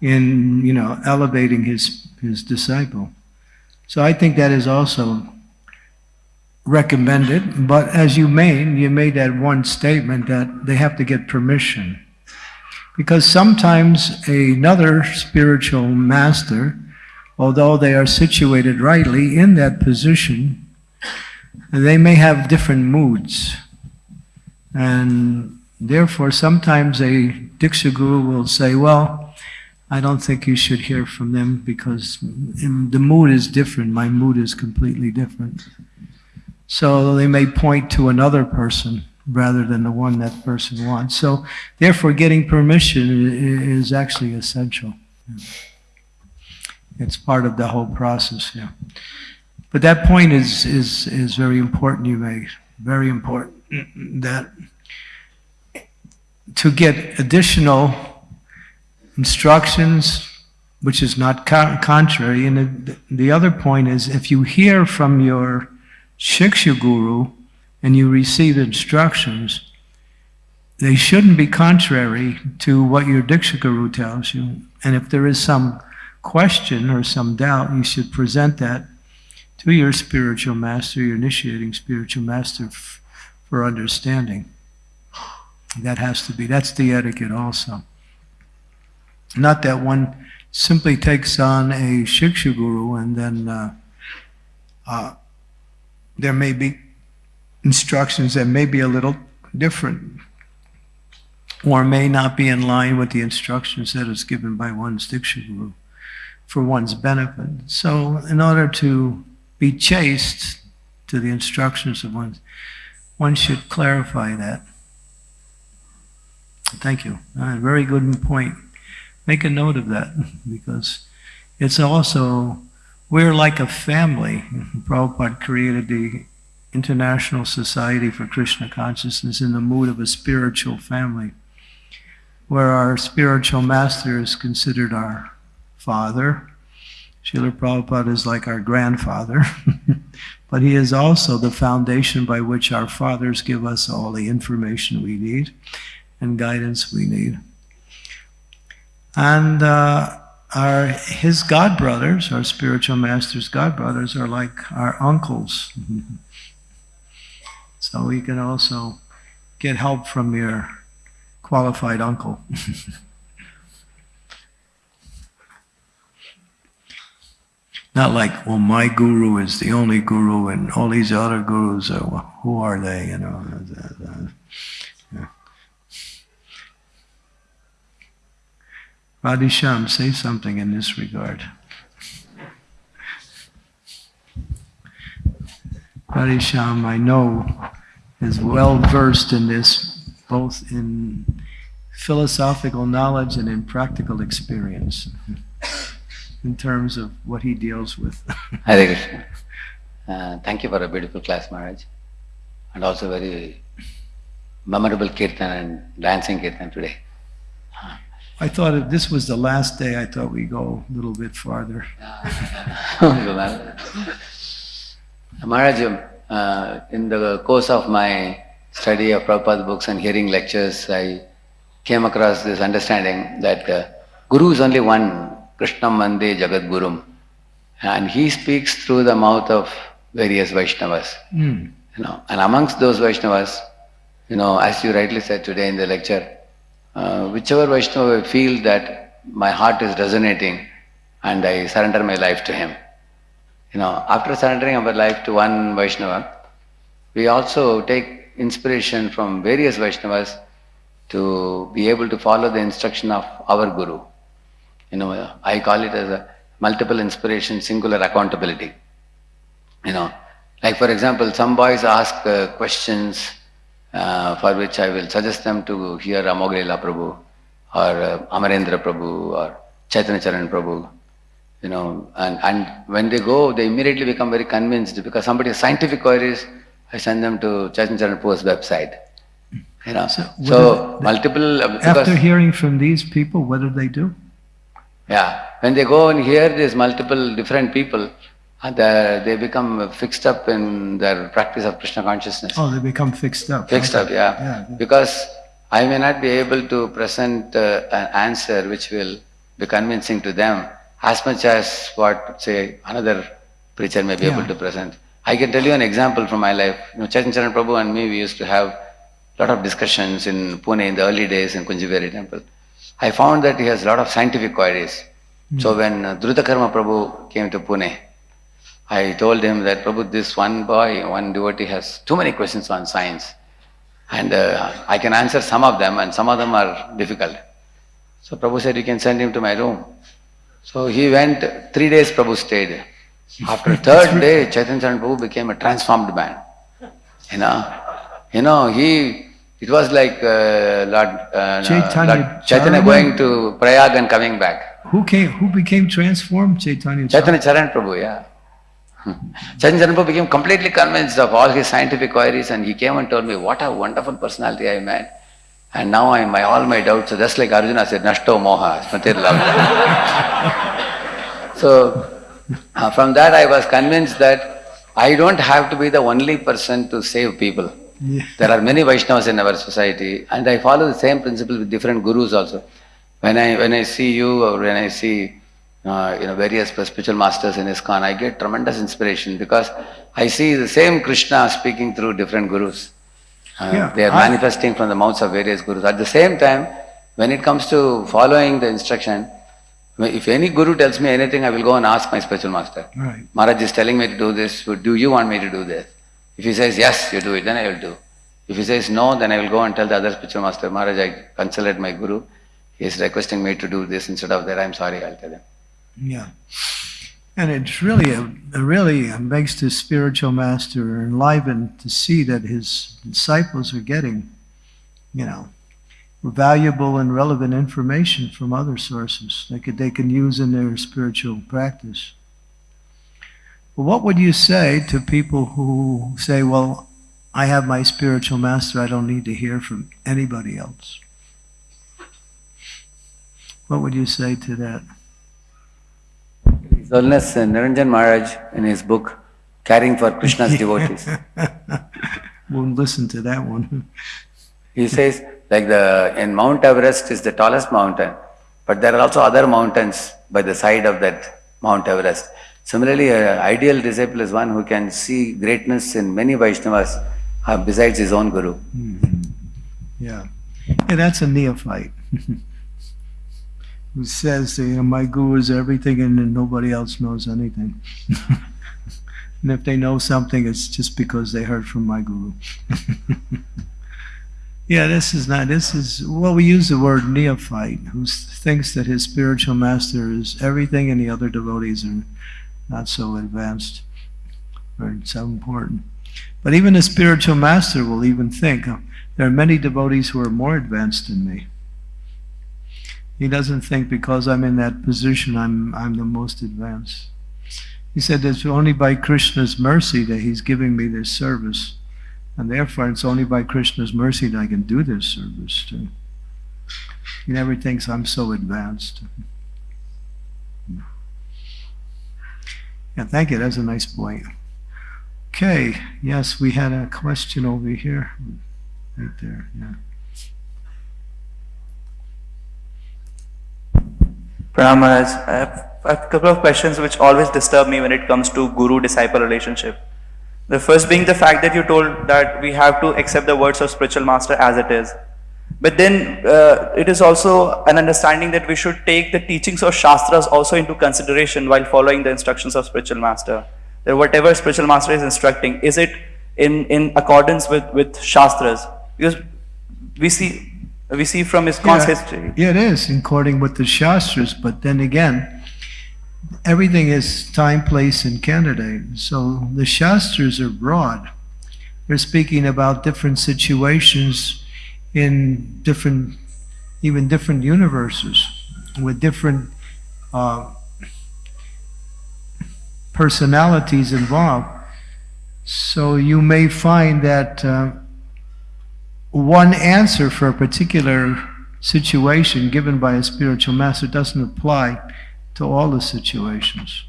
in, you know, elevating his, his disciple. So I think that is also recommended, but as you made, you made that one statement that they have to get permission. Because sometimes another spiritual master, although they are situated rightly in that position, they may have different moods. And therefore, sometimes a Diksha Guru will say, Well, I don't think you should hear from them because the mood is different. My mood is completely different. So they may point to another person rather than the one that person wants. So therefore, getting permission is actually essential. It's part of the whole process, yeah. But that point is, is, is very important you make, very important, that to get additional instructions, which is not co- contrary, and the, the other point is if you hear from your Shiksha Guru and you receive instructions, they shouldn't be contrary to what your Diksha Guru tells you. And if there is some question or some doubt, you should present that to your spiritual master, your initiating spiritual master for understanding. That has to be, that's the etiquette also. Not that one simply takes on a Shiksha Guru and then uh, uh, there may be instructions that may be a little different or may not be in line with the instructions that is given by one's Diksha Guru for one's benefit. So in order to be chaste to the instructions of one, one should clarify that. Thank you. Uh, very good point. Make a note of that because it's also, we're like a family. Prabhupada created the International Society for Krishna Consciousness in the mood of a spiritual family, where our spiritual master is considered our father. Srila Prabhupada is like our grandfather, but he is also the foundation by which our fathers give us all the information we need and guidance we need. And uh, our his god brothers, our spiritual master's god brothers, are like our uncles. so we can also get help from your qualified uncle. Not like, well, my guru is the only guru, and all these other gurus are, well, who are they? You know. Radheshyam, say something in this regard. Radheshyam, I know, is well versed in this, both in philosophical knowledge and in practical experience, in terms of what he deals with. Hare Krishna. Uh, thank you for a beautiful class, Maharaj, and also very memorable kirtan and dancing kirtan today. I thought if this was the last day, I thought we'd go a little bit farther. Maharaj, uh, in the course of my study of Prabhupada books and hearing lectures, I came across this understanding that uh, Guru is only one, Krishnam Mande Jagat Gurum, and he speaks through the mouth of various Vaishnavas. Mm. You know, and amongst those Vaishnavas, you know, as you rightly said today in the lecture, uh, whichever Vaishnava I feel that my heart is resonating and I surrender my life to him. You know, after surrendering our life to one Vaishnava, we also take inspiration from various Vaishnavas to be able to follow the instruction of our Guru. You know, I call it as a multiple inspiration, singular accountability. You know, like for example, some boys ask uh, questions uh, for which I will suggest them to hear Amogh Lila Prabhu or uh, Amarendra Prabhu or Chaitanya Charan Prabhu. You know, and, and when they go, they immediately become very convinced because somebody has scientific queries, I send them to Chaitanya Charan Prabhu's website. You know, So so, what multiple, uh, After hearing from these people, what do they do? yeah, when they go and hear these multiple different people, and they, they become fixed up in their practice of Krishna consciousness. Oh, they become fixed up. Fixed Okay. up, yeah. Yeah. Because I may not be able to present uh, an answer which will be convincing to them as much as what, say, another preacher may be able to present. I can tell you an example from my life. You know, Chaitanya Charan Prabhu and me, we used to have a lot of discussions in Pune in the early days in Kunjbihari temple. I found that he has a lot of scientific queries. So when uh, Drutakarma Prabhu came to Pune, I told him that Prabhu, this one boy, one devotee has too many questions on science. And uh, I can answer some of them and some of them are difficult. So Prabhu said, you can send him to my room. So he went, three days Prabhu stayed. After third day, Chaitanya Charan Prabhu became a transformed man. You know, you know, he, it was like uh, Lord, uh, Chaitanya Lord Chaitanya going to Prayag and coming back. Who came, who became transformed? Chaitanya. Chaitanya Charan Prabhu, yeah. Chaitanya Charan became completely convinced of all his scientific queries and he came and told me, what a wonderful personality I met. And now I, my, all my doubts, are just like Arjuna said, Nashto Moha, Smatir Love. so, uh, from that I was convinced that I don't have to be the only person to save people. Yeah. There are many Vaishnavas in our society and I follow the same principle with different gurus also. When I, when I see you or when I see uh, you know, various spiritual masters in ISKCON, I get tremendous inspiration because I see the same Krishna speaking through different gurus. Uh, Yeah, they are I- manifesting from the mouths of various gurus. At the same time, when it comes to following the instruction, if any guru tells me anything, I will go and ask my spiritual master. Right. Maharaj is telling me to do this, do you want me to do this? If he says yes, you do it, then I will do. If he says no, then I will go and tell the other spiritual master, Maharaj, I consulted my guru, he is requesting me to do this instead of that, I'm sorry, I'll tell him. Yeah. And it's really, a, it really makes the spiritual master enlivened to see that his disciples are getting, you know, valuable and relevant information from other sources they could, they can use in their spiritual practice. Well, what would you say to people who say, well, I have my spiritual master, I don't need to hear from anybody else? What would you say to that? His Holiness uh, Niranjan Maharaj, in his book, Caring for Krishna's Devotees, Won't listen to that one. he says, like the, in Mount Everest is the tallest mountain, but there are also other mountains by the side of that Mount Everest. Similarly, an ideal disciple is one who can see greatness in many Vaishnavas uh, besides his own guru. Yeah. Yeah, that's a neophyte. Who says, you know, my guru is everything and nobody else knows anything. and if they know something, it's just because they heard from my guru. yeah, this is not, this is, well, we use the word neophyte, who thinks that his spiritual master is everything and the other devotees are not so advanced or so important. But even a spiritual master will even think, "Oh, there are many devotees who are more advanced than me. He doesn't think because I'm in that position, I'm, I'm the most advanced. He said it's only by Krishna's mercy that he's giving me this service. And therefore, it's only by Krishna's mercy that I can do this service too. He never thinks I'm so advanced. Yeah, thank you. That's a nice point. Okay, yes, we had a question over here. Right there, yeah. Pranam Maharaj, I have, I have a couple of questions which always disturb me when it comes to guru-disciple relationship. The first being the fact that you told that we have to accept the words of spiritual master as it is. But then uh, it is also an understanding that we should take the teachings of Shastras also into consideration while following the instructions of spiritual master. That whatever spiritual master is instructing, is it in, in accordance with, with Shastras? Because we see we see from his Yeah, history. Yeah, it is, according with the Shastras, but then again, everything is time, place, and candidate. So the Shastras are broad. They're speaking about different situations in different, even different universes with different uh, personalities involved. So you may find that uh, one answer for a particular situation given by a spiritual master doesn't apply to all the situations.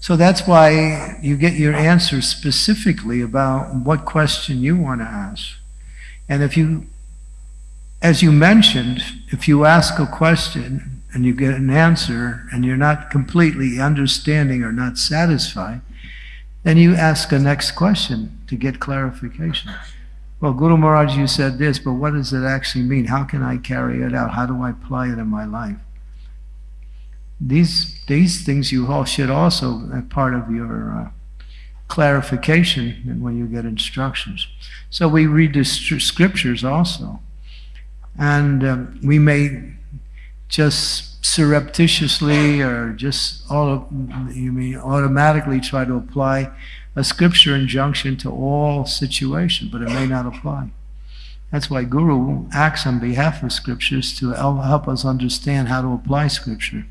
So that's why you get your answer specifically about what question you want to ask. And if you, as you mentioned, if you ask a question and you get an answer and you're not completely understanding or not satisfied, then you ask a next question to get clarification. Well, Guru Maharaj, you said this, but what does it actually mean? How can I carry it out? How do I apply it in my life? These, these things you all should also, be part of your uh, clarification and when you get instructions. So we read the scriptures also. And um, we may just surreptitiously or just all you mean automatically try to apply a scripture injunction to all situations, but it may not apply. That's why Guru acts on behalf of scriptures to help us understand how to apply scripture.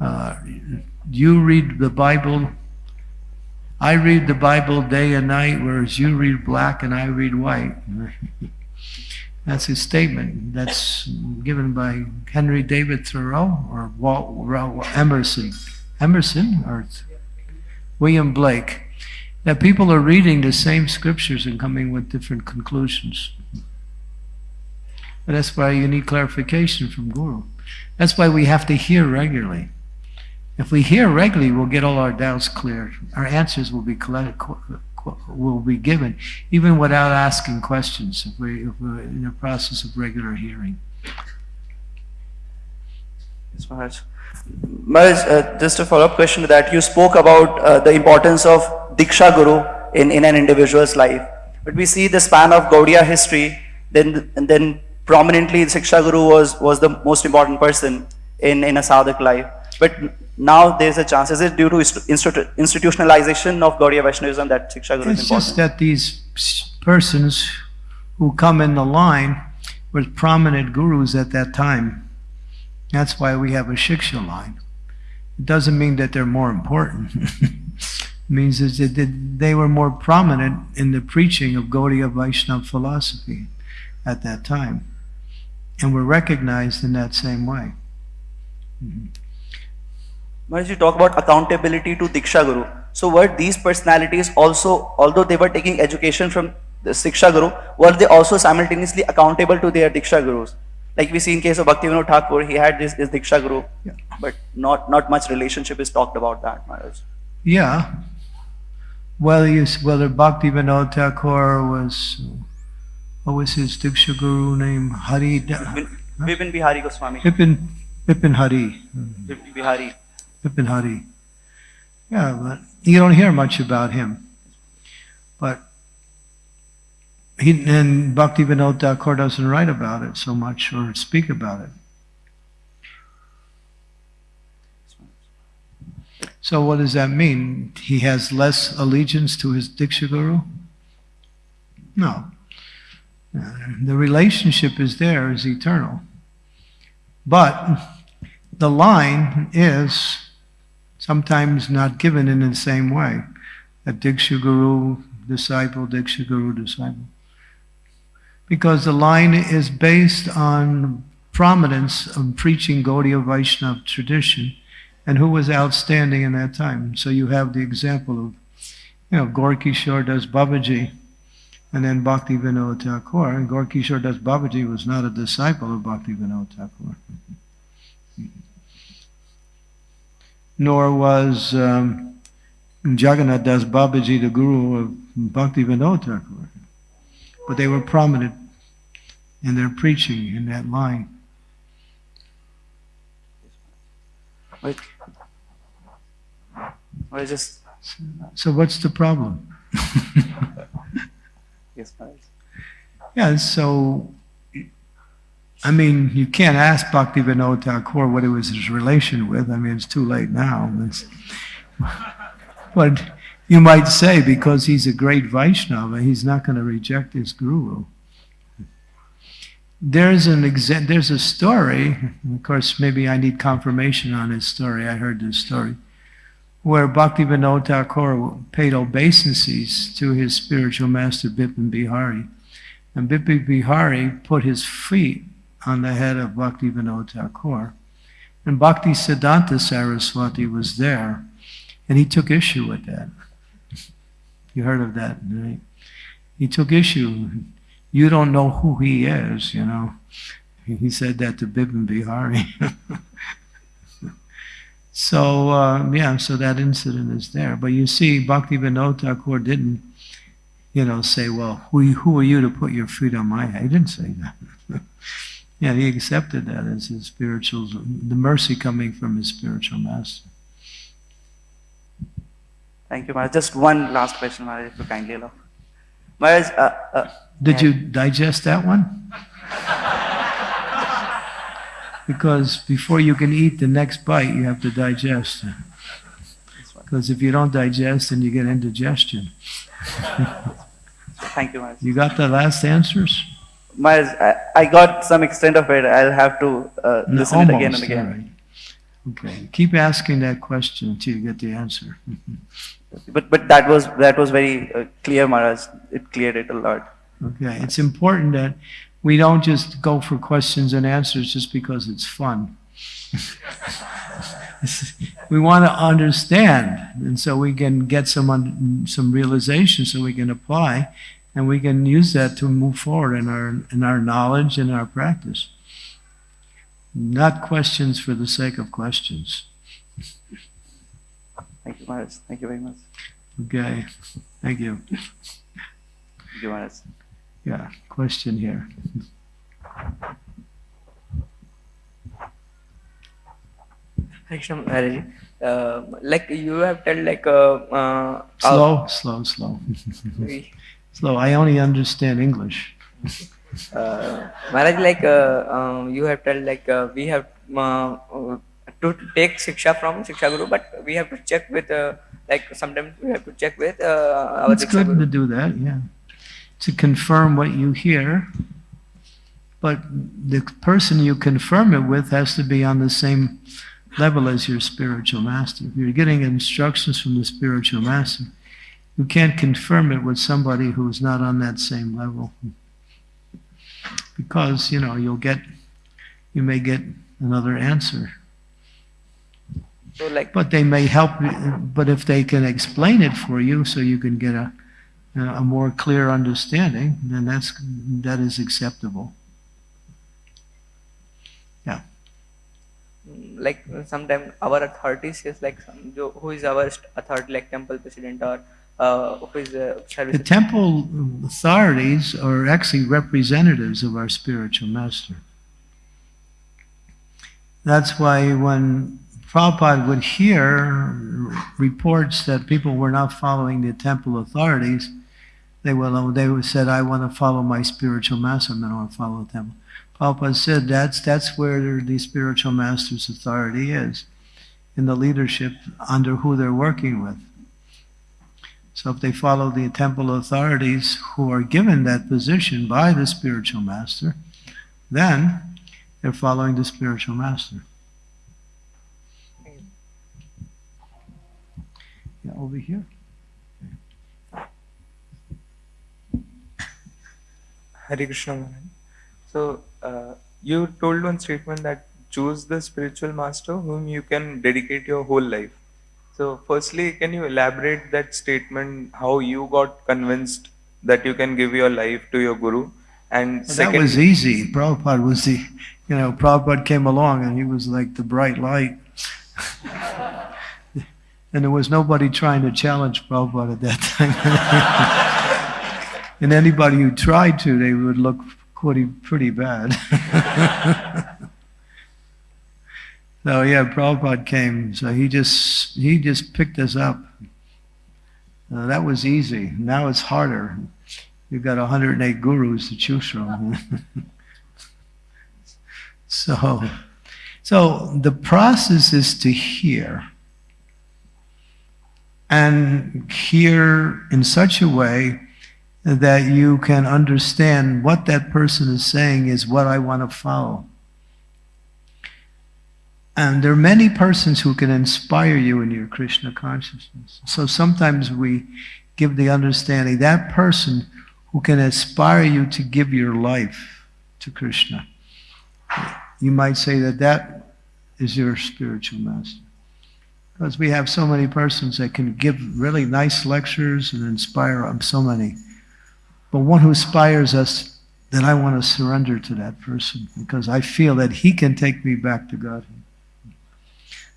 Uh, you read the Bible. I read the Bible day and night, whereas you read black and I read white. That's his statement. That's given by Henry David Thoreau or Walt Emerson. Emerson or William Blake. That people are reading the same scriptures and coming with different conclusions. That's why you need clarification from Guru. That's why we have to hear regularly. If we hear regularly, we'll get all our doubts cleared. Our answers will be collected, will be given, even without asking questions. If, we, if we're in the process of regular hearing. Yes, Maharaj. Maharaj, uh, just a follow-up question to that. You spoke about uh, the importance of Diksha Guru in, in an individual's life. But we see the span of Gaudiya history, then, and then prominently Diksha Guru was, was the most important person in, in a sadhak life. But now there's a chance. Is it due to institu- institutionalization of Gaudiya Vaishnavism that Diksha Guru It's is just that these persons who come in the line were prominent gurus at that time. That's why we have a Shiksha line. It doesn't mean that they're more important. it means that they were more prominent in the preaching of Gaudiya Vaishnava philosophy at that time. And were recognized in that same way. Mm-hmm. Maharaj, you talk about accountability to Diksha Guru. So were these personalities also, although they were taking education from the Siksha Guru, were they also simultaneously accountable to their Diksha Gurus? Like we see in case of Bhaktivinoda Thakur, he had this, his Diksha Guru, Yeah. but not, not much relationship is talked about that, Maharaj. Yeah. Whether, you, whether Bhakti Vinod Thakur was, what was his Diksha Guru name? Hari, Vipin Vipin Bihari Goswami. Bipin, Bipin Hari. Vipin Bihari. Bipin Hari. Yeah, but you don't hear much about him. But he, and Bhakti Vinod Thakur doesn't write about it so much or speak about it. So what does that mean? He has less allegiance to his Diksha Guru? No. Uh, The relationship is there, is eternal. But the line is sometimes not given in the same way. A Diksha Guru, disciple, Diksha Guru, disciple. Because the line is based on prominence of preaching Gaudiya Vaishnava tradition and who was outstanding in that time. So you have the example of, you know, Gaura Kishora Das Babaji and then Bhakti Vinod Thakur. And Gaura Kishora Das Babaji was not a disciple of Bhakti Vinod Thakur. Nor was um, Jagannath Das Babaji the guru of Bhakti Vinod Thakur. But they were prominent in their preaching in that line. Wait. Or just, So what's the problem? yes, Maharaj. Yeah, so, I mean, you can't ask Bhakti Vinod Thakur what it was his relation with. I mean, it's too late now. It's, but you might say because he's a great Vaishnava, he's not going to reject his guru. There's an there's a story, of course, maybe I need confirmation on this story. I heard this story, where Bhakti Vinod Thakur paid obeisances to his spiritual master Bipin Bihari. And Bipin Bihari put his feet on the head of Bhakti Vinod Thakur. And Bhakti Siddhanta Saraswati was there, and he took issue with that. You heard of that, right? He took issue. You don't know who he is, you know. He said that to Bipin Bihari. So, uh, yeah, so that incident is there. But you see, Bhakti Vinod Thakur didn't, you know, say, well, who, who are you to put your feet on my head? He didn't say that. yeah, he accepted that as his spiritual, the mercy coming from his spiritual master. Thank you, Maharaj. Just one last question, Maharaj, if you kindly allow. Maharaj, uh, uh, Did you digest that one? Because before you can eat the next bite, you have to digest. Because if you don't digest, then you get indigestion. thank you, Maharaj. You got the last answers? Maharaj, I, I got some extent of it. I'll have to uh, No, listen it again and again. right. Okay, keep asking that question until you get the answer. But but that was that was very uh, clear, Maharaj. It cleared it a lot. Okay, it's important that we don't just go for questions and answers just because it's fun. we want to understand, and so we can get some some realization, so we can apply, and we can use that to move forward in our in our knowledge and our practice. Not questions for the sake of questions. Thank you, Maharaj. Thank you very much. Okay, thank you. Thank you, Maharaj. Yeah, question here. Krishna uh, like you have told like uh, uh, Slow, slow, slow. slow. I only understand English. uh, Maharaj, like uh, um, you have told like uh, we have uh, uh, to take shiksha from Shiksha Guru, but we have to check with uh, like sometimes we have to check with uh, our It's good to do that, yeah. To confirm what you hear. But the person you confirm it with has to be on the same level as your spiritual master. If you're getting instructions from the spiritual master, you can't confirm it with somebody who's not on that same level. Because, you know, you'll get, you may get another answer. So like But they may help, but if they can explain it for you so you can get a, a more clear understanding, then that's, that is acceptable. mm, like sometimes our authorities is like some, who is our authority like temple president or uh, who is uh, service The temple authorities are actually representatives of our spiritual master. That's why when Prabhupada would hear reports that people were not following the temple authorities, they would, they would said, I want to follow my spiritual master, I don't want to follow the temple. Prabhupada said that's, that's where the spiritual master's authority is, in the leadership under who they're working with. So if they follow the temple authorities who are given that position by the spiritual master, then they're following the spiritual master. Yeah, over here. Hare Krishna Maharaj. So, uh, you told one statement that choose the spiritual master whom you can dedicate your whole life. So, firstly, can you elaborate that statement, how you got convinced that you can give your life to your guru? And Well, that was easy. Prabhupada was the, you know, Prabhupada came along and he was like the bright light. and there was nobody trying to challenge Prabhupada at that time. and anybody who tried to, they would look pretty, pretty bad. so yeah, Prabhupada came. So he just, he just picked us up. Uh, that was easy. Now it's harder. You've got 108 gurus to choose from. so, so the process is to hear. And hear in such a way that you can understand what that person is saying is what I want to follow. And there are many persons who can inspire you in your Krishna consciousness. So sometimes we give the understanding that person who can inspire you to give your life to Krishna. You might say that that is your spiritual master. Because we have so many persons that can give really nice lectures and inspire um, so many. But one who inspires us, then I want to surrender to that person because I feel that he can take me back to God.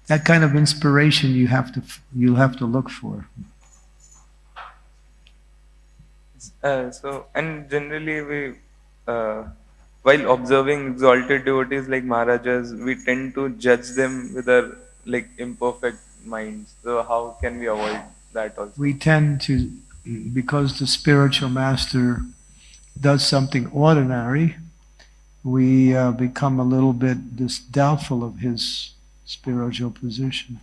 That kind of inspiration you have to you have to look for. Uh, so, and generally we, uh, while observing exalted devotees like Maharajas, we tend to judge them with our like imperfect minds. So, how can we avoid that also? We tend to, because the spiritual master does something ordinary, we uh, become a little bit dis- doubtful of his spiritual position.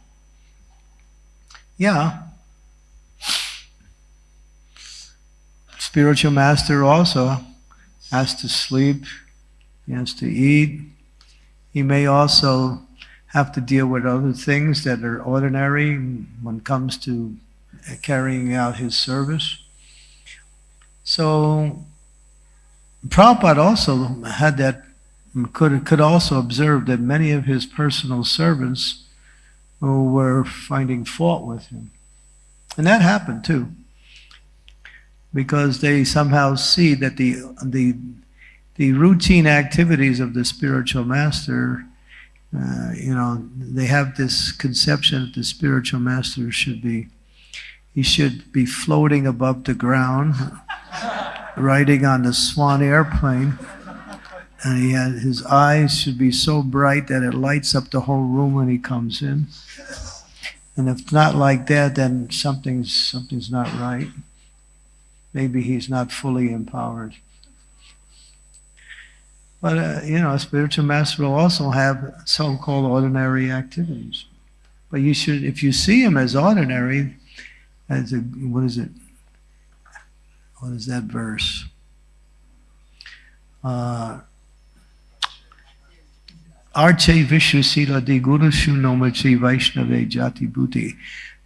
Yeah. Spiritual master also has to sleep, he has to eat. He may also have to deal with other things that are ordinary when it comes to carrying out his service. So Prabhupada also had that, could, could also observe that many of his personal servants were finding fault with him. And that happened too. Because they somehow see that the, the, the routine activities of the spiritual master, uh, you know, they have this conception that the spiritual master should be, he should be floating above the ground riding on the Swan airplane, and he had his eyes should be so bright that it lights up the whole room when he comes in. And if not like that, then something's something's not right. Maybe he's not fully empowered. But uh, you know, a spiritual master will also have so-called ordinary activities. But you should, if you see him as ordinary, as a what is it? what is that verse? Uh, Arche Vishwasila di Gurushu Nomati Vaishnave Jati Bhuti.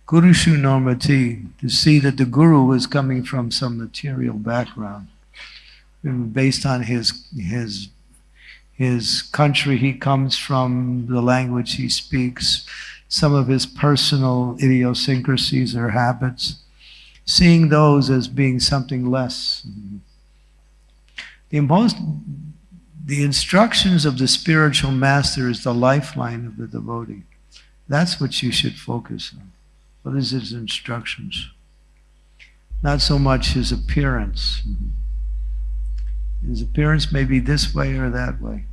Gurushu Normati, to see that the Guru is coming from some material background, based on his his his country he comes from, the language he speaks, some of his personal idiosyncrasies or habits seeing those as being something less. The most, the instructions of the spiritual master is the lifeline of the devotee. That's what you should focus on. What is his instructions? Not so much his appearance. His appearance may be this way or that way.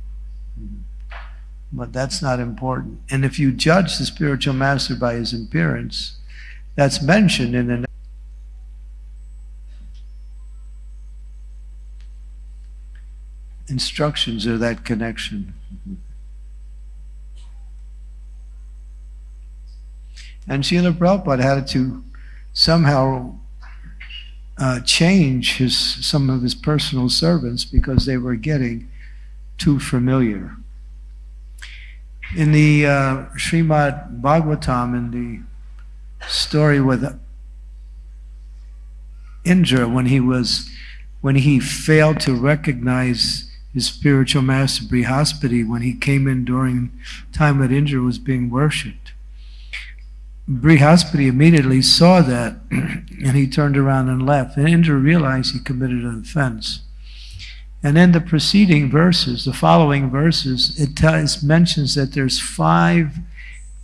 But that's not important. And if you judge the spiritual master by his appearance, that's mentioned in the instructions or that connection. And Srila Prabhupada had to somehow uh, change his some of his personal servants because they were getting too familiar. In the uh, Srimad Bhagavatam, in the story with Indra, when he was when he failed to recognize his spiritual master Brihaspati when he came in during time that Indra was being worshipped. Brihaspati immediately saw that and he turned around and left. And Indra realized he committed an offense. And in the preceding verses, the following verses, it tells, mentions that there's five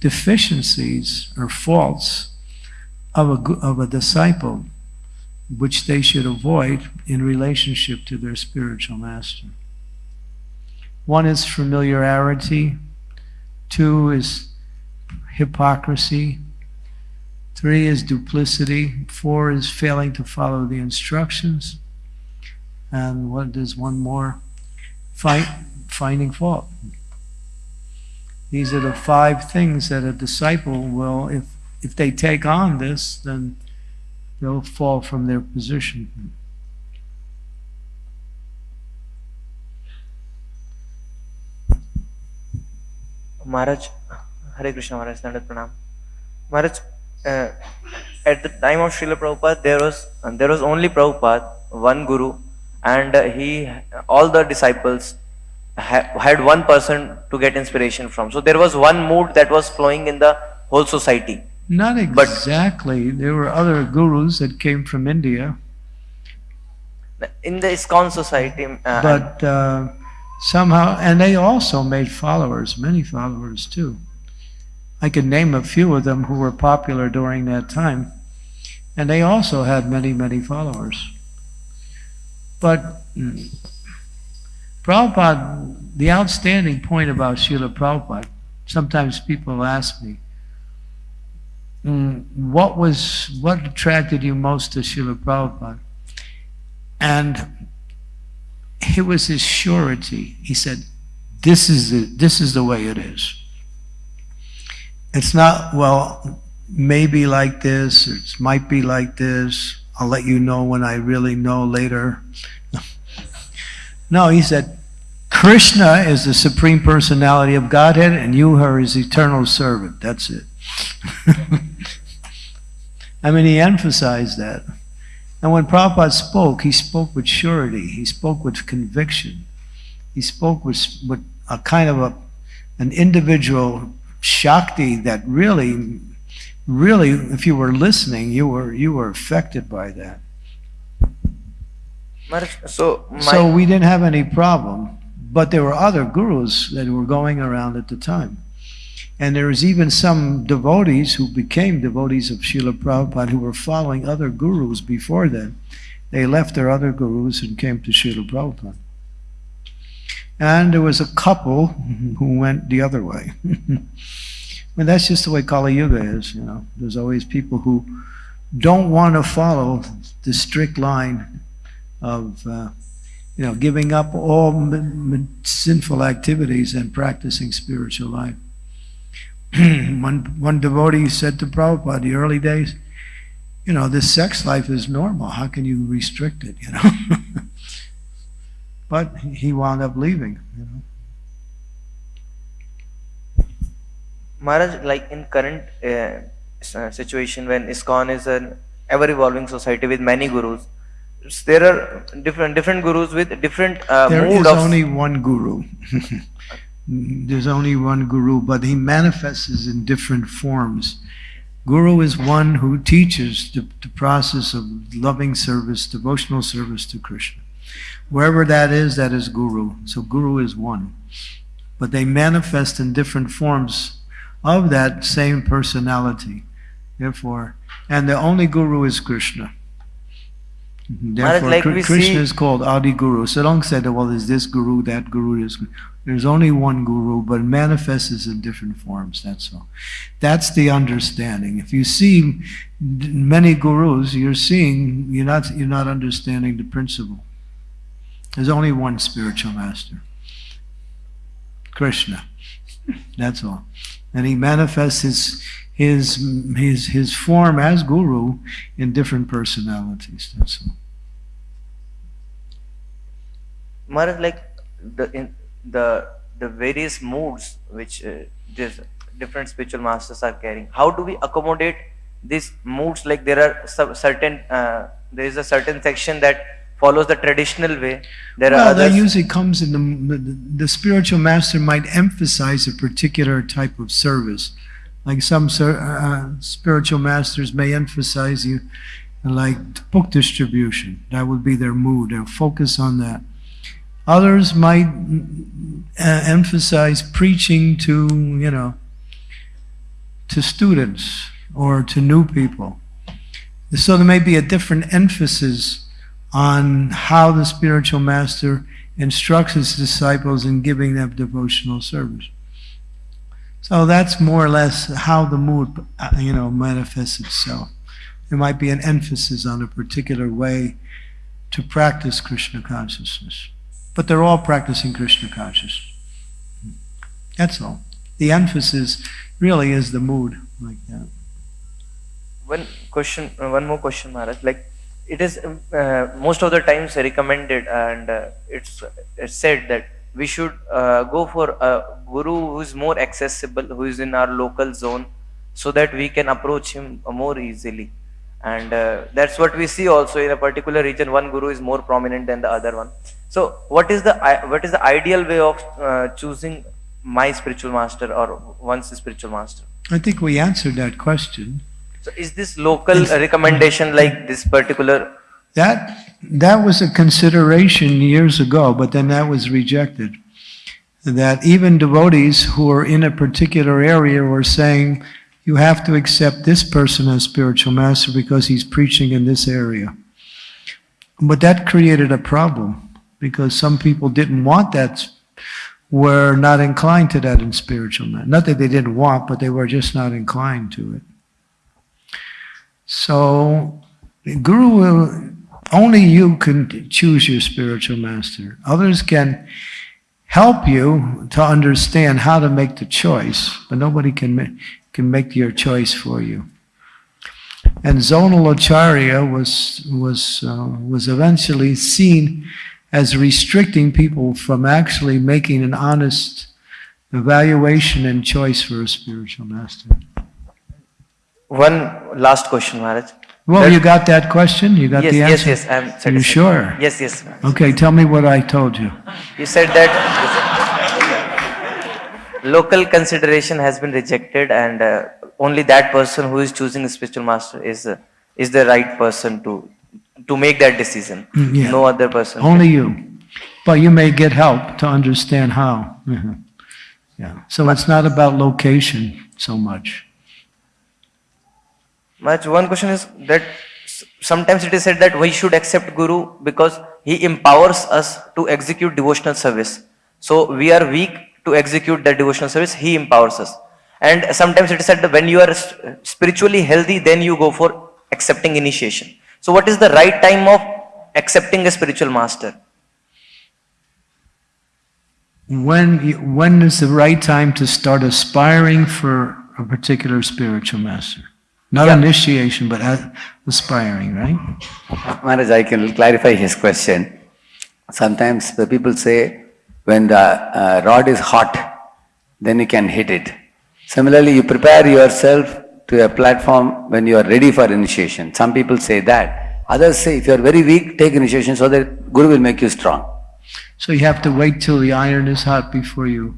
deficiencies or faults of a, of a disciple which they should avoid in relationship to their spiritual master. One is familiarity, two is hypocrisy, three is duplicity, four is failing to follow the instructions, and what is one more? Find, finding fault. These are the five things that a disciple will, if, if they take on this, then they'll fall from their position. Maharaj, Hare Krishna Maharaj, Dandat Pranam. Maharaj, uh, at the time of Srila Prabhupada, there was there was only Prabhupada, one Guru, and uh, he all the disciples ha had one person to get inspiration from. So there was one mood that was flowing in the whole society. Not exactly. But, there were other gurus that came from India. In the ISKCON society. Uh, but uh, somehow, and they also made followers, many followers too. I could name a few of them who were popular during that time. And they also had many, many followers. But mm, Prabhupada, the outstanding point about Srila Prabhupada, sometimes people ask me, mm, what was, what attracted you most to Srila Prabhupada? And it was his surety. He said, this is the, this is the way it is. It's not, well, maybe like this, it might be like this. I'll let you know when I really know later. No, he said, Krishna is the supreme personality of Godhead, and you are his eternal servant. That's it. I mean, he emphasized that. And when Prabhupada spoke, he spoke with surety. He spoke with conviction. He spoke with, with a kind of a, an individual shakti that really, really, if you were listening, you were, you were affected by that. So So we didn't have any problem, but there were other gurus that were going around at the time. And there was even some devotees who became devotees of Srila Prabhupada who were following other gurus before then. They left their other gurus and came to Srila Prabhupada. And there was a couple who went the other way. and that's just the way Kali Yuga is, you know. There's always people who don't want to follow the strict line of, uh, you know, giving up all sinful activities and practicing spiritual life. one, one devotee said to Prabhupada, in the early days, you know, this sex life is normal. How can you restrict it, you know? but he wound up leaving, you know. Maharaj, like in current uh, uh, situation when ISKCON is an ever evolving society with many gurus, there are different different gurus with different uh, There is of only one guru. There's only one guru, but he manifests in different forms. Guru is one who teaches the, the process of loving service, devotional service to Krishna. Wherever that is, that is guru. So guru is one. But they manifest in different forms of that same personality. Therefore, and the only guru is Krishna. Therefore, like Krishna is called Adi Guru. So don't say well, is this guru, that guru, this guru. There's only one guru, but it manifests in different forms, that's all. That's the understanding. If you see many gurus, you're seeing, you're not, you're not understanding the principle. There's only one spiritual master. Krishna. That's all. And he manifests his, his, his, his form as guru in different personalities, that's all. Like the in the the various moods which uh, these different spiritual masters are carrying. How do we accommodate these moods? Like there are certain uh, there is a certain section that follows the traditional way. There are Well, that usually comes in the, the, the spiritual master might emphasize a particular type of service. Like some uh, spiritual masters may emphasize you, like book distribution. That would be their mood. They'll focus on that. Others might uh, emphasize preaching to, you know, to students or to new people. So there may be a different emphasis on how the spiritual master instructs his disciples in giving them devotional service. So that's more or less how the mood, you know, manifests itself. There might be an emphasis on a particular way to practice Krishna consciousness. But they're all practicing Krishna consciousness. That's all. The emphasis really is the mood, like that. one question uh, one more question maharaj like it is uh, most of the times recommended and uh, it's, it's said that we should uh, go for a guru who is more accessible who is in our local zone so that we can approach him uh, more easily. And uh, that's what we see also in a particular region. One guru is more prominent than the other one. So what is the what is the ideal way of uh, choosing my spiritual master or one's spiritual master? I think we answered that question. So is this local uh, recommendation like this particular? That that was a consideration years ago, but then that was rejected. that even devotees who are in a particular area were saying, you have to accept this person as spiritual master because he's preaching in this area. But that created a problem because some people didn't want that, were not inclined to that in spiritual matter. Not that they didn't want, but they were just not inclined to it. So, Guru will, only you can choose your spiritual master. Others can help you to understand how to make the choice, but nobody can, can make your choice for you. And zonal acharya was, was, uh, was eventually seen as restricting people from actually making an honest evaluation and choice for a spiritual master. One last question, Maharaj. Well, you got that question? You got Yes, the answer? yes, yes, I'm You sure? Yes, yes. Okay, tell me what I told you. You said that local consideration has been rejected and uh, only that person who is choosing a spiritual master is, uh, is the right person to, to make that decision. Mm, yeah. No other person. Only you. But you may get help to understand how. Mhm. Yeah, so it's not about location so much. One question is that sometimes it is said that we should accept Guru because he empowers us to execute devotional service. So we are weak to execute that devotional service, he empowers us. And sometimes it is said that when you are spiritually healthy, then you go for accepting initiation. So what is the right time of accepting a spiritual master? When, when is the right time to start aspiring for a particular spiritual master? Not Yeah. initiation, but aspiring, right? Maharaj, I can clarify his question. Sometimes the people say, when the uh, rod is hot, then you can hit it. Similarly, you prepare yourself to a platform when you are ready for initiation. Some people say that. Others say, if you are very weak, take initiation so that Guru will make you strong. So you have to wait till the iron is hot before you.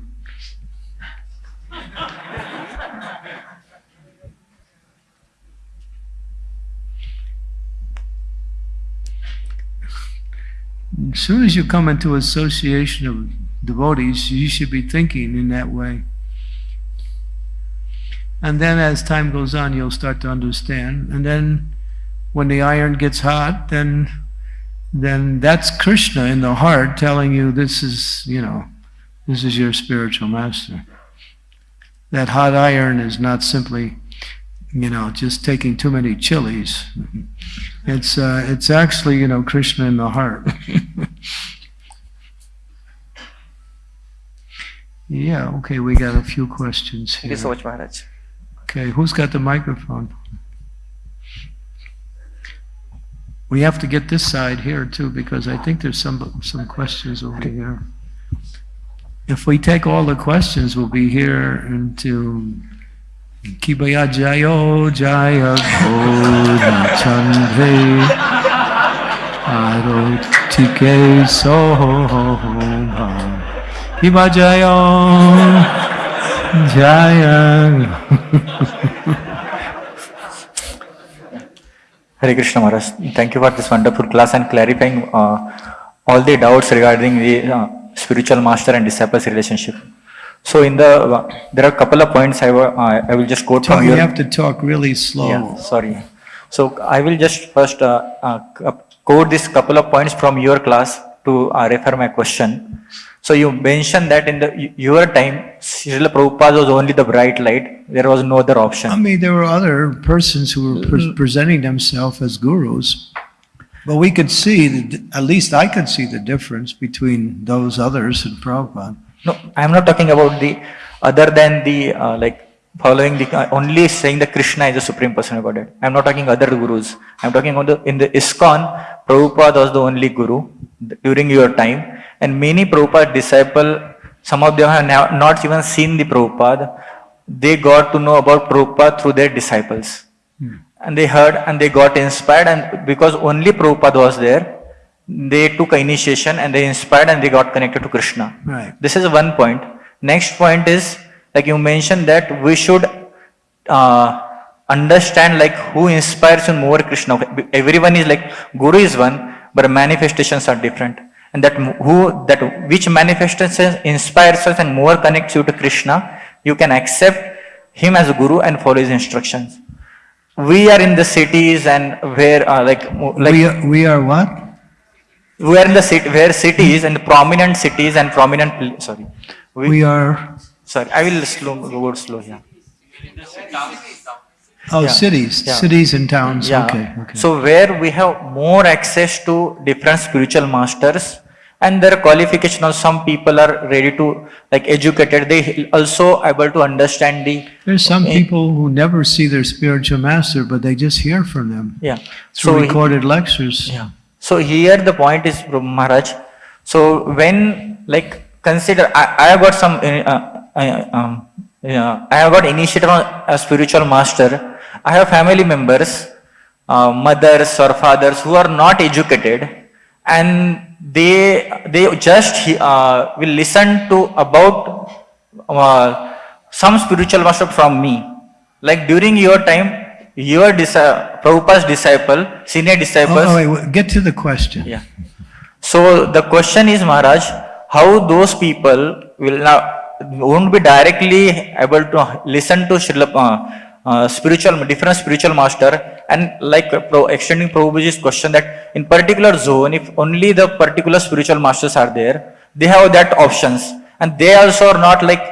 As soon as you come into association of devotees, you should be thinking in that way. And then as time goes on, you'll start to understand. And then when the iron gets hot, then then that's Krishna in the heart telling you this is, you know, this is your spiritual master. That hot iron is not simply, you know, just taking too many chilies. It's uh, it's actually, you know, Krishna in the heart. yeah, okay, we got a few questions Thank you so here. much, Maharaj. Okay, who's got the microphone? We have to get this side here too, because I think there's some, some questions over here. If we take all the questions, we'll be here until Kibaya Jayo Jaya Gona Chandre Soha Kiba Jayo Jaya Hare Krishna Maharaj, thank you for this wonderful class and clarifying uh, all the doubts regarding the uh, spiritual master and disciples relationship. So in the, uh, there are a couple of points I uh, I will just quote Talk- from You have to talk really slow. Yeah, sorry. So I will just first uh, uh, quote this couple of points from your class to uh, refer my question. So you mentioned that in the your time, Srila Prabhupada was only the bright light. There was no other option. I mean, there were other persons who were pre- presenting themselves as gurus, but we could see, the- at least I could see the difference between those others and Prabhupada. No, I am not talking about the other than the uh, like following the uh, only saying that Krishna is the supreme person of Godhead. I am not talking other gurus. I am talking on the in the ISKCON, Prabhupada was the only guru during your time, and many Prabhupada disciple, some of them have not even seen the Prabhupada. They got to know about Prabhupada through their disciples, and they heard and they got inspired, and because only Prabhupada was there, they took initiation and they inspired and they got connected to Krishna. Right. This is one point. Next point is, like you mentioned that we should uh, understand like who inspires you more Krishna. Everyone is like, Guru is one, but manifestations are different. and that who that which manifestation inspires us and more connects you to Krishna, you can accept him as a guru and follow his instructions. We are in the cities and where uh, like like We are, we are what? we are in the city where cities and prominent cities and prominent sorry We are, sorry I will slow go slow here. oh, Yeah, cities, yeah. cities and towns, Yeah. okay, okay. So where we have more access to different spiritual masters and their qualification of some people are ready to like educated, they also able to understand the, There's some Eh. people who never see their spiritual master, but they just hear from them yeah. through So he- recorded lectures. Yeah. So here the point is, Maharaj. So when like consider, I, I have got some, uh, uh, um, yeah, I have got initiated on a spiritual master. I have family members, uh, mothers or fathers who are not educated, and they they just uh, will listen to about uh, some spiritual master from me. Like during your time, your dis- Prabhupada's disciple, senior disciples. Oh, oh, wait, wait, get to the question. Yeah. So the question is, Maharaj, how those people will now won't be directly able to listen to uh, uh, spiritual different spiritual master. And like uh, pro, extending Prabhuji's question that in particular zone, if only the particular spiritual masters are there, they have that options. And they also are not like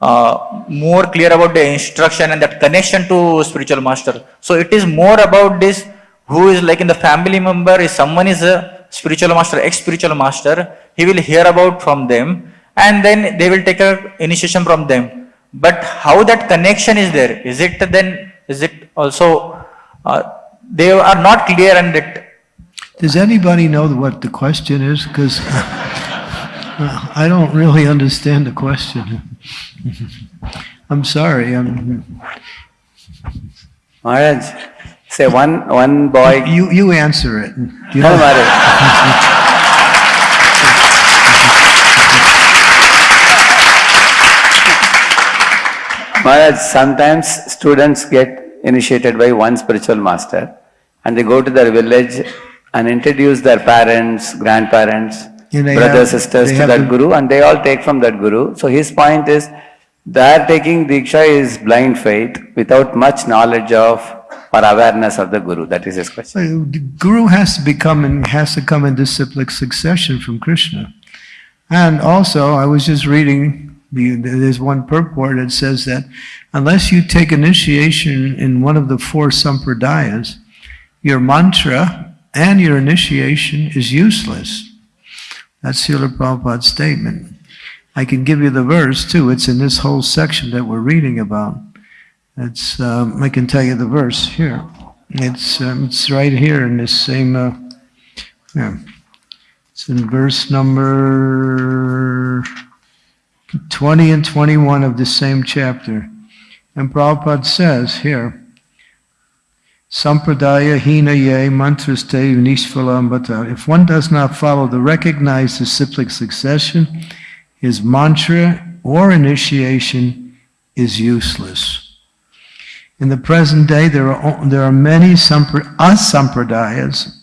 uh, more clear about the instruction and that connection to spiritual master. So it is more about this who is like in the family member, if someone is a spiritual master, ex-spiritual master, he will hear about from them and then they will take a initiation from them. But how that connection is there? Is it then, is it also, uh, they are not clear and that, Does anybody know what the question is? Because I don't really understand the question. I'm sorry, I'm, Maharaj, say one, one boy. you, you answer it. You No, know- Maharaj. Maharaj, sometimes students get initiated by one spiritual master and they go to their village and introduce their parents, grandparents, brothers, have- sisters to that to- guru and they all take from that guru. So his point is, their taking Diksha is blind faith without much knowledge of or awareness of the guru. That is his question. The Guru has to become and has to come in disciplic succession from Krishna. And also, I was just reading, the, there's one purport that says that unless you take initiation in one of the four sampradayas, your mantra and your initiation is useless. That's Srila Prabhupada's statement. I can give you the verse too. It's in this whole section that we're reading about. It's, um, I can tell you the verse here. It's, um, it's right here in this same, uh, yeah. It's in verse number 20 and 21 of the same chapter. And Prabhupada says here, Sampradaya hina ye mantraste nishphalambata. If one does not follow the recognized disciplic succession, his mantra or initiation is useless. In the present day, there are, there are many sampra- asampradayas,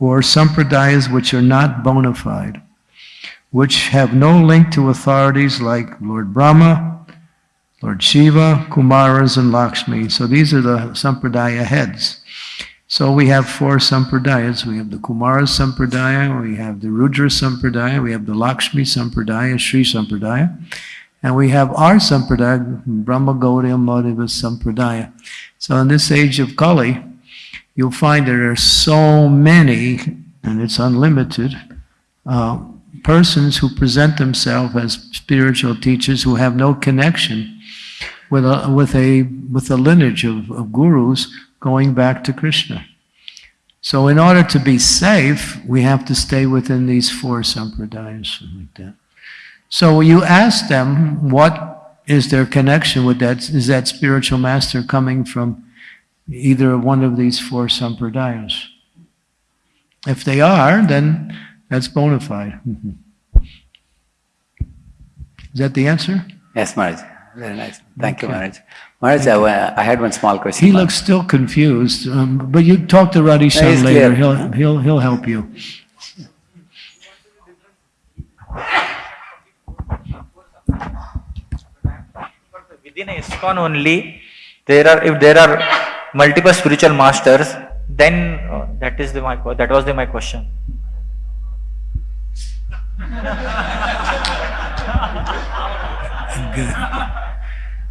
or sampradayas which are not bona fide, which have no link to authorities like Lord Brahma, Lord Shiva, Kumaras, and Lakshmi. So these are the sampradaya heads. So we have four sampradayas. We have the Kumara sampradaya, we have the Rudra sampradaya, we have the Lakshmi sampradaya, Sri sampradaya, and we have our sampradaya, Brahma Gaudiya Madhava sampradaya. So in this age of Kali, you'll find there are so many, and it's unlimited, uh, persons who present themselves as spiritual teachers who have no connection with a, with a, with a lineage of, of gurus going back to Krishna. So in order to be safe, we have to stay within these four sampradayas, like that. So you ask them, what is their connection with that? Is that spiritual master coming from either one of these four sampradayas? If they are, then that's bona fide. Mm-hmm. Is that the answer? Yes, Maharaj. Very nice. Thank okay. you, Maharaj. Maharaj, I, I, had one small question. He looks still confused, um, but you talk to Radheshyam later. Clear. He'll, he'll, he'll help you. Within ISKCON only, there are if there are multiple spiritual masters, then oh, that is the, my that was the, my question.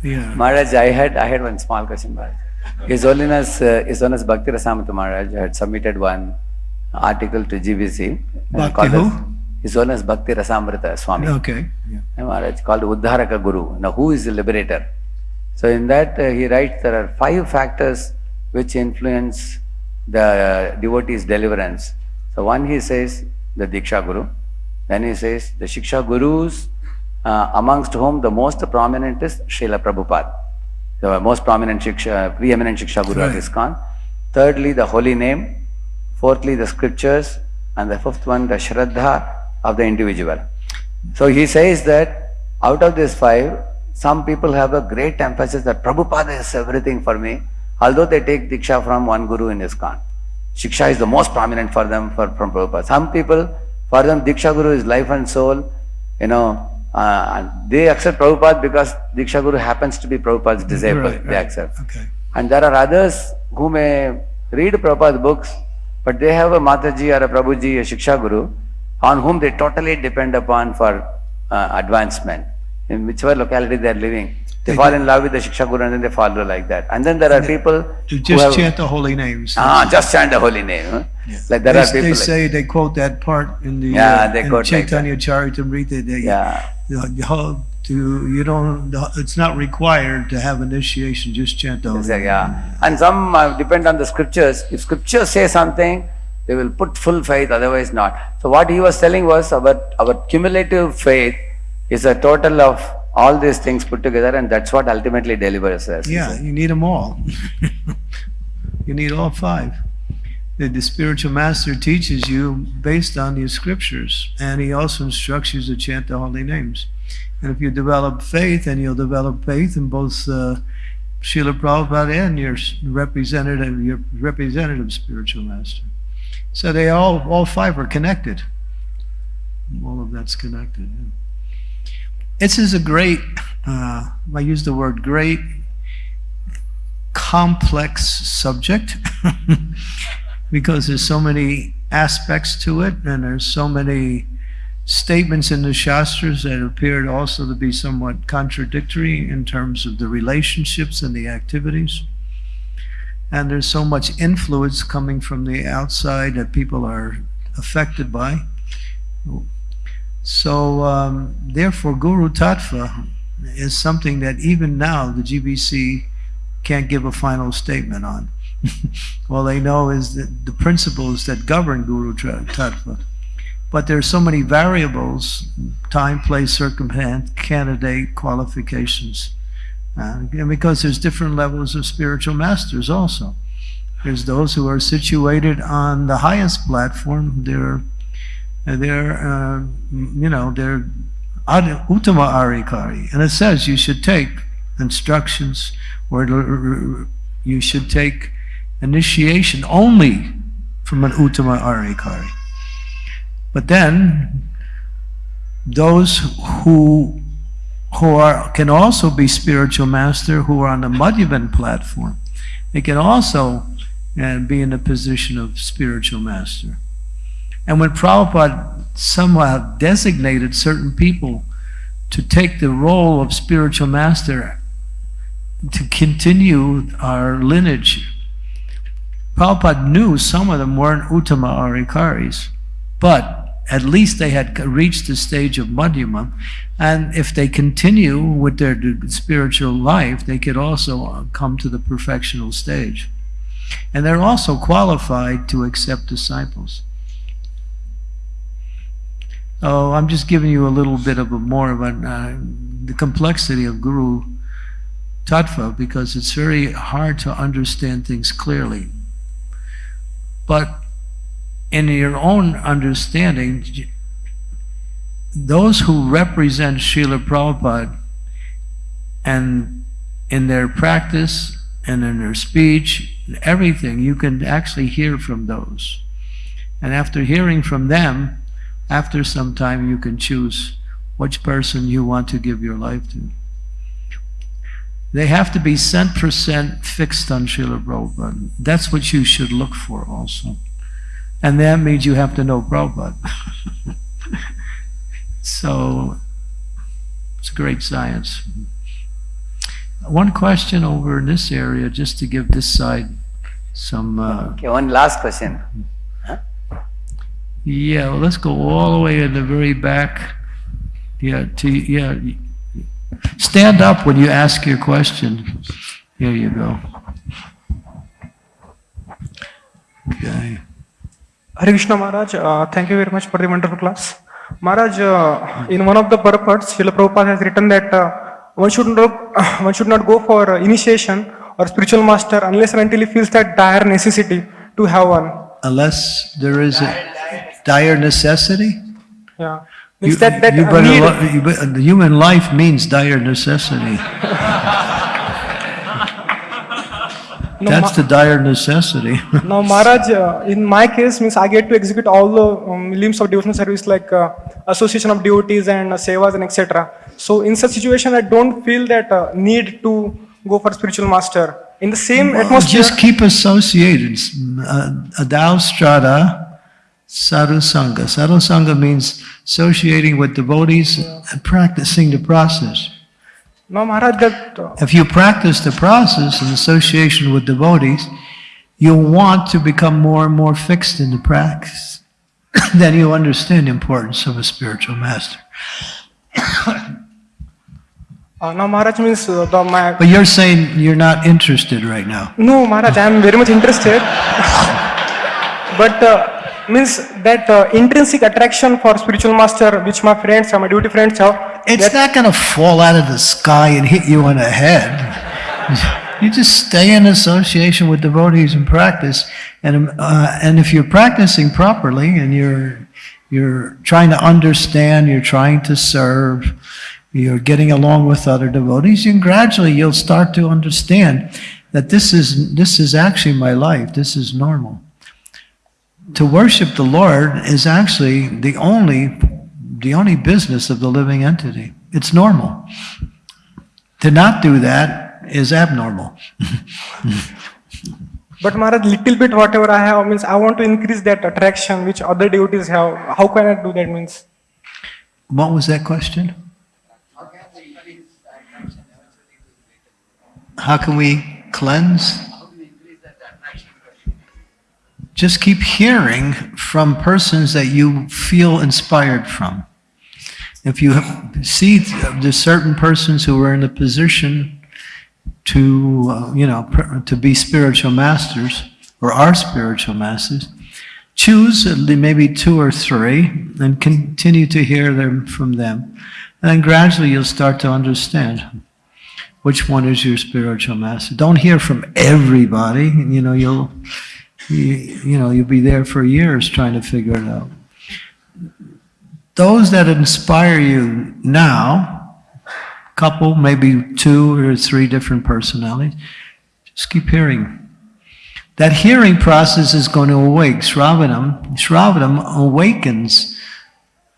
Yeah. Maharaj, I had, I had one small question, Maharaj. His Holiness, uh, His Holiness Bhakti Rasamrita Maharaj had submitted one article to GBC. uh, Bhakti who? as- His Holiness Bhakti Rasamrita Swami. Okay. Yeah. uh, Maharaj called Uddharaka Guru. Now, who is the liberator? So, in that uh, he writes there are five factors which influence the uh, devotee's deliverance. So, one he says the Diksha Guru, then he says the Shiksha Gurus, uh, amongst whom the most prominent is Srila Prabhupada, the most prominent Shiksha, preeminent Shiksha Guru of Right. ISKCON. Thirdly, the holy name. Fourthly, the scriptures. And the fifth one, the Shraddha of the individual. So he says that out of these five, some people have a great emphasis that Prabhupada is everything for me, although they take Diksha from one Guru in ISKCON. Shiksha is the most prominent for them for, from Prabhupada. Some people, for them, Diksha Guru is life and soul, you know, uh, and they accept Prabhupada because Diksha Guru happens to be Prabhupada's disciple. Right, They right. accept. Okay. And there are others who may read Prabhupada's books, but they have a Mataji or a Prabhuji, a Shiksha Guru, on whom they totally depend upon for uh, advancement. In whichever locality they are living, they They fall in love with the Shiksha Guru and then they follow like that. And then there are people To just have, chant the holy names. ah, just chant the holy name. huh? Yeah. Like there they, are people they like- say they quote that part in the Yeah, uh, they in quote like Chaitanya Charitamrita. They, Yeah. the, the whole- to you don't. It's not required to have initiation. Just chant the holy Exactly, name. yeah. And some uh, depend on the scriptures. If scriptures say something, they will put full faith, otherwise not. So what he was telling was about our cumulative faith is a total of all these things put together and that's what ultimately delivers us. Yeah, you need them all. you need all five. The, the spiritual master teaches you based on the scriptures, and he also instructs you to chant the holy names. And if you develop faith, and you'll develop faith in both uh, Srila Prabhupada and your representative, your representative spiritual master. So they all, all five are connected. All of that's connected. yeah. This is a great, uh, I use the word great, complex subject because there's so many aspects to it and there's so many statements in the Shastras that appeared also to be somewhat contradictory in terms of the relationships and the activities. And there's so much influence coming from the outside that people are affected by. So, um, therefore, Guru Tattva is something that even now the GBC can't give a final statement on. All they know is that the principles that govern Guru Tattva. But there are so many variables time, place, circumstance, candidate, qualifications. Uh, and because there's different levels of spiritual masters also. There's those who are situated on the highest platform. They're, they're uh, you know, they're Uttama Adhikari. And it says you should take instructions or you should take initiation only from an Uttama Adhikari. But then, those who who are can also be spiritual master who are on the Madhyama platform. They can also uh, be in the position of spiritual master. And when Prabhupada somehow designated certain people to take the role of spiritual master to continue our lineage, Prabhupada knew some of them weren't Uttama Adhikaris, but at least they had reached the stage of Madhyama, and if they continue with their spiritual life, they could also uh, come to the perfectional stage. And they're also qualified to accept disciples. Oh, I'm just giving you a little bit of a more of a, uh, the complexity of Guru Tattva because it's very hard to understand things clearly. But in your own understanding, those who represent Srila Prabhupada and in their practice and in their speech, everything, you can actually hear from those. And after hearing from them, after some time you can choose which person you want to give your life to. They have to be cent percent fixed on Srila Prabhupada. That's what you should look for also. And that means you have to know Prabhupada. so, it's great science. One question over in this area, just to give this side some, uh, Okay, one last question. Yeah, well, let's go all the way in the very back. Yeah, to, yeah. Stand up when you ask your question. Here you go. Okay. Hare Krishna Maharaj, uh, thank you very much for the wonderful class. Maharaj, uh, in one of the purports, Srila Prabhupada has written that uh, one should not one should not go for uh, initiation or spiritual master unless and until he feels that dire necessity to have one. Unless there is a dire necessity? Yeah, You, means that that you better, you the human life means dire necessity. No, That's the dire necessity. Now, Maharaj, uh, in my case, means I get to execute all the um, limbs of devotional service like uh, association of devotees and uh, sevas and etc. So, in such situation, I don't feel that uh, need to go for spiritual master. In the same atmosphere, Just keep associated. Uh, Adau shraddha, Sadhu sangha means associating with devotees and practicing the process. now Maharaj, that If you practice the process in association with devotees, you'll want to become more and more fixed in the practice. then you'll understand the importance of a spiritual master. uh, now Maharaj means uh, the my But you're saying you're not interested right now. no Maharaj, I am very much interested, but uh, means that uh, intrinsic attraction for spiritual master, which my friends, uh, my duty friends have. It's not going to fall out of the sky and hit you in the head. You just stay in association with devotees and practice. And, uh, and if you're practicing properly and you're, you're trying to understand, you're trying to serve, you're getting along with other devotees, and gradually you'll start to understand that this is, this is actually my life. This is normal. To worship the Lord is actually the only the only business of the living entity. It's normal. To not do that is abnormal. But Maharaj, little bit whatever I have means I want to increase that attraction which other devotees have. How can I do that means? What was that question? How can we cleanse? Just keep hearing from persons that you feel inspired from. If you see there's certain persons who are in a position to, uh, you know, to be spiritual masters or are spiritual masters, choose maybe two or three and continue to hear them from them. And then gradually you'll start to understand which one is your spiritual master. Don't hear from everybody, you know, you'll, you, you know, you'll be there for years trying to figure it out. Those that inspire you now, a couple, maybe two or three different personalities, just keep hearing. That hearing process is going to awake. Shravanam, Shravanam awakens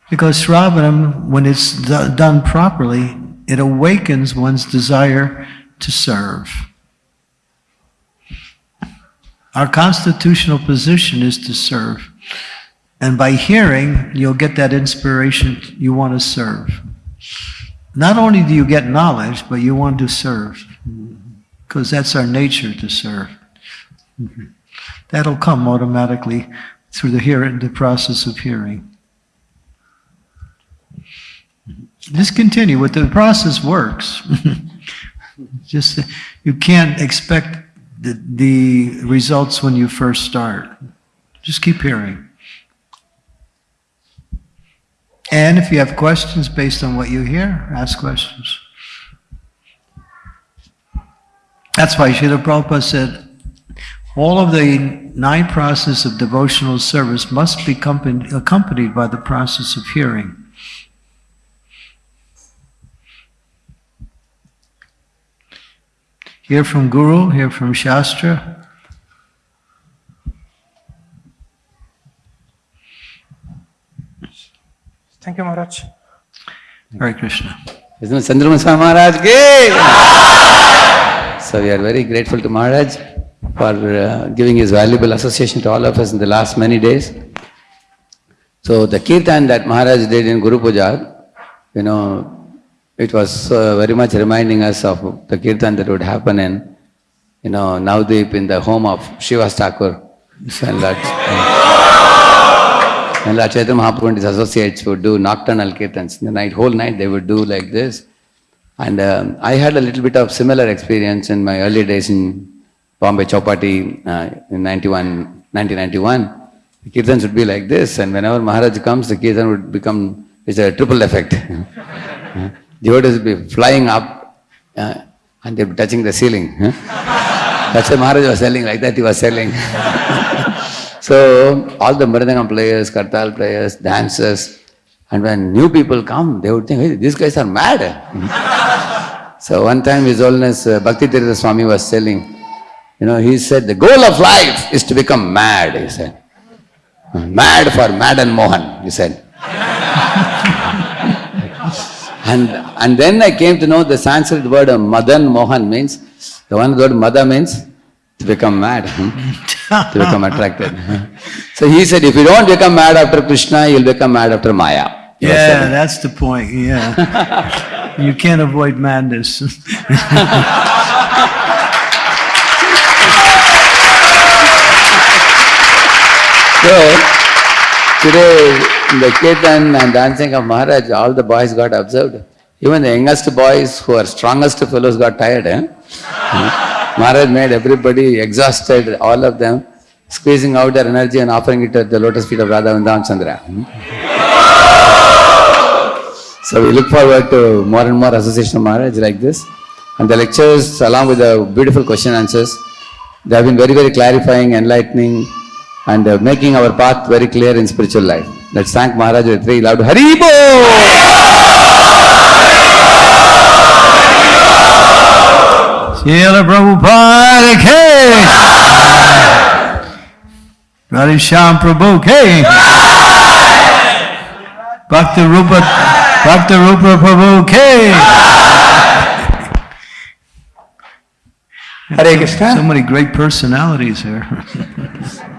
because Shravanam, when it's do- done properly, it awakens one's desire to serve. Our constitutional position is to serve. And by hearing, you'll get that inspiration you want to serve. Not only do you get knowledge, but you want to serve. Because that's our nature to serve. Mm-hmm. That'll come automatically through the hearing, the process of hearing. Just continue. What the process works. Just you can't expect the, the results when you first start. Just keep hearing. And if you have questions based on what you hear, ask questions. That's why Srila Prabhupada said, all of the nine process of devotional service must be accompanied by the process of hearing. Hear from Guru, hear from Shastra. Thank you, Maharaj. Hare Krishna. Isn't Chandramaswamy Maharaj? So we are very grateful to Maharaj for uh, giving his valuable association to all of us in the last many days. So the kirtan that Maharaj did in Guru Puja, you know, it was uh, very much reminding us of the kirtan that would happen in, you know, Navdeep in the home of Srivas Thakur. And Lord, and Lord Chaitanya Mahaprabhu and his associates would do nocturnal kirtans. In the night, whole night they would do like this. And um, I had a little bit of similar experience in my early days in Bombay Chowpatty uh, in 91, 1991. The kirtans would be like this, and whenever Maharaj comes, the kirtan would become, it's a triple effect. Devotees would be flying up uh, and they'd be touching the ceiling. huh? That's what Maharaj was selling, like that he was selling. so, all the Mridangam players, Kartal players, dancers, and when new people come, they would think, hey, these guys are mad. so, one time His Holiness uh, Bhakti Tirtha Swami was selling, you know, he said, the goal of life is to become mad, he said. Mad for Madan Mohan, he said. and, and then I came to know the Sanskrit word Madan Mohan means, the one word Mada means to become mad, hmm? to become attracted. so he said, if you don't become mad after Krishna, you'll become mad after Maya. Yeah, that's the point, yeah. You can't avoid madness. So, today, the kirtan and dancing of Maharaj, all the boys got observed. Even the youngest boys who are strongest fellows got tired. Eh? Maharaj made everybody exhausted, all of them, squeezing out their energy and offering it at the lotus feet of Radha Vrindavan Chandra. Hmm? So we look forward to more and more association of Maharaj like this. And the lectures, along with the beautiful question answers, they have been very, very clarifying, enlightening, and uh, making our path very clear in spiritual life. Let's thank Maharaj with three loud Hari Bol! Srila Prabhupada K. Radhe Shyam Prabhu K. Bhakti Rupa, Bhakti Rupa Prabhu K. Hare Krishna. So many great personalities here.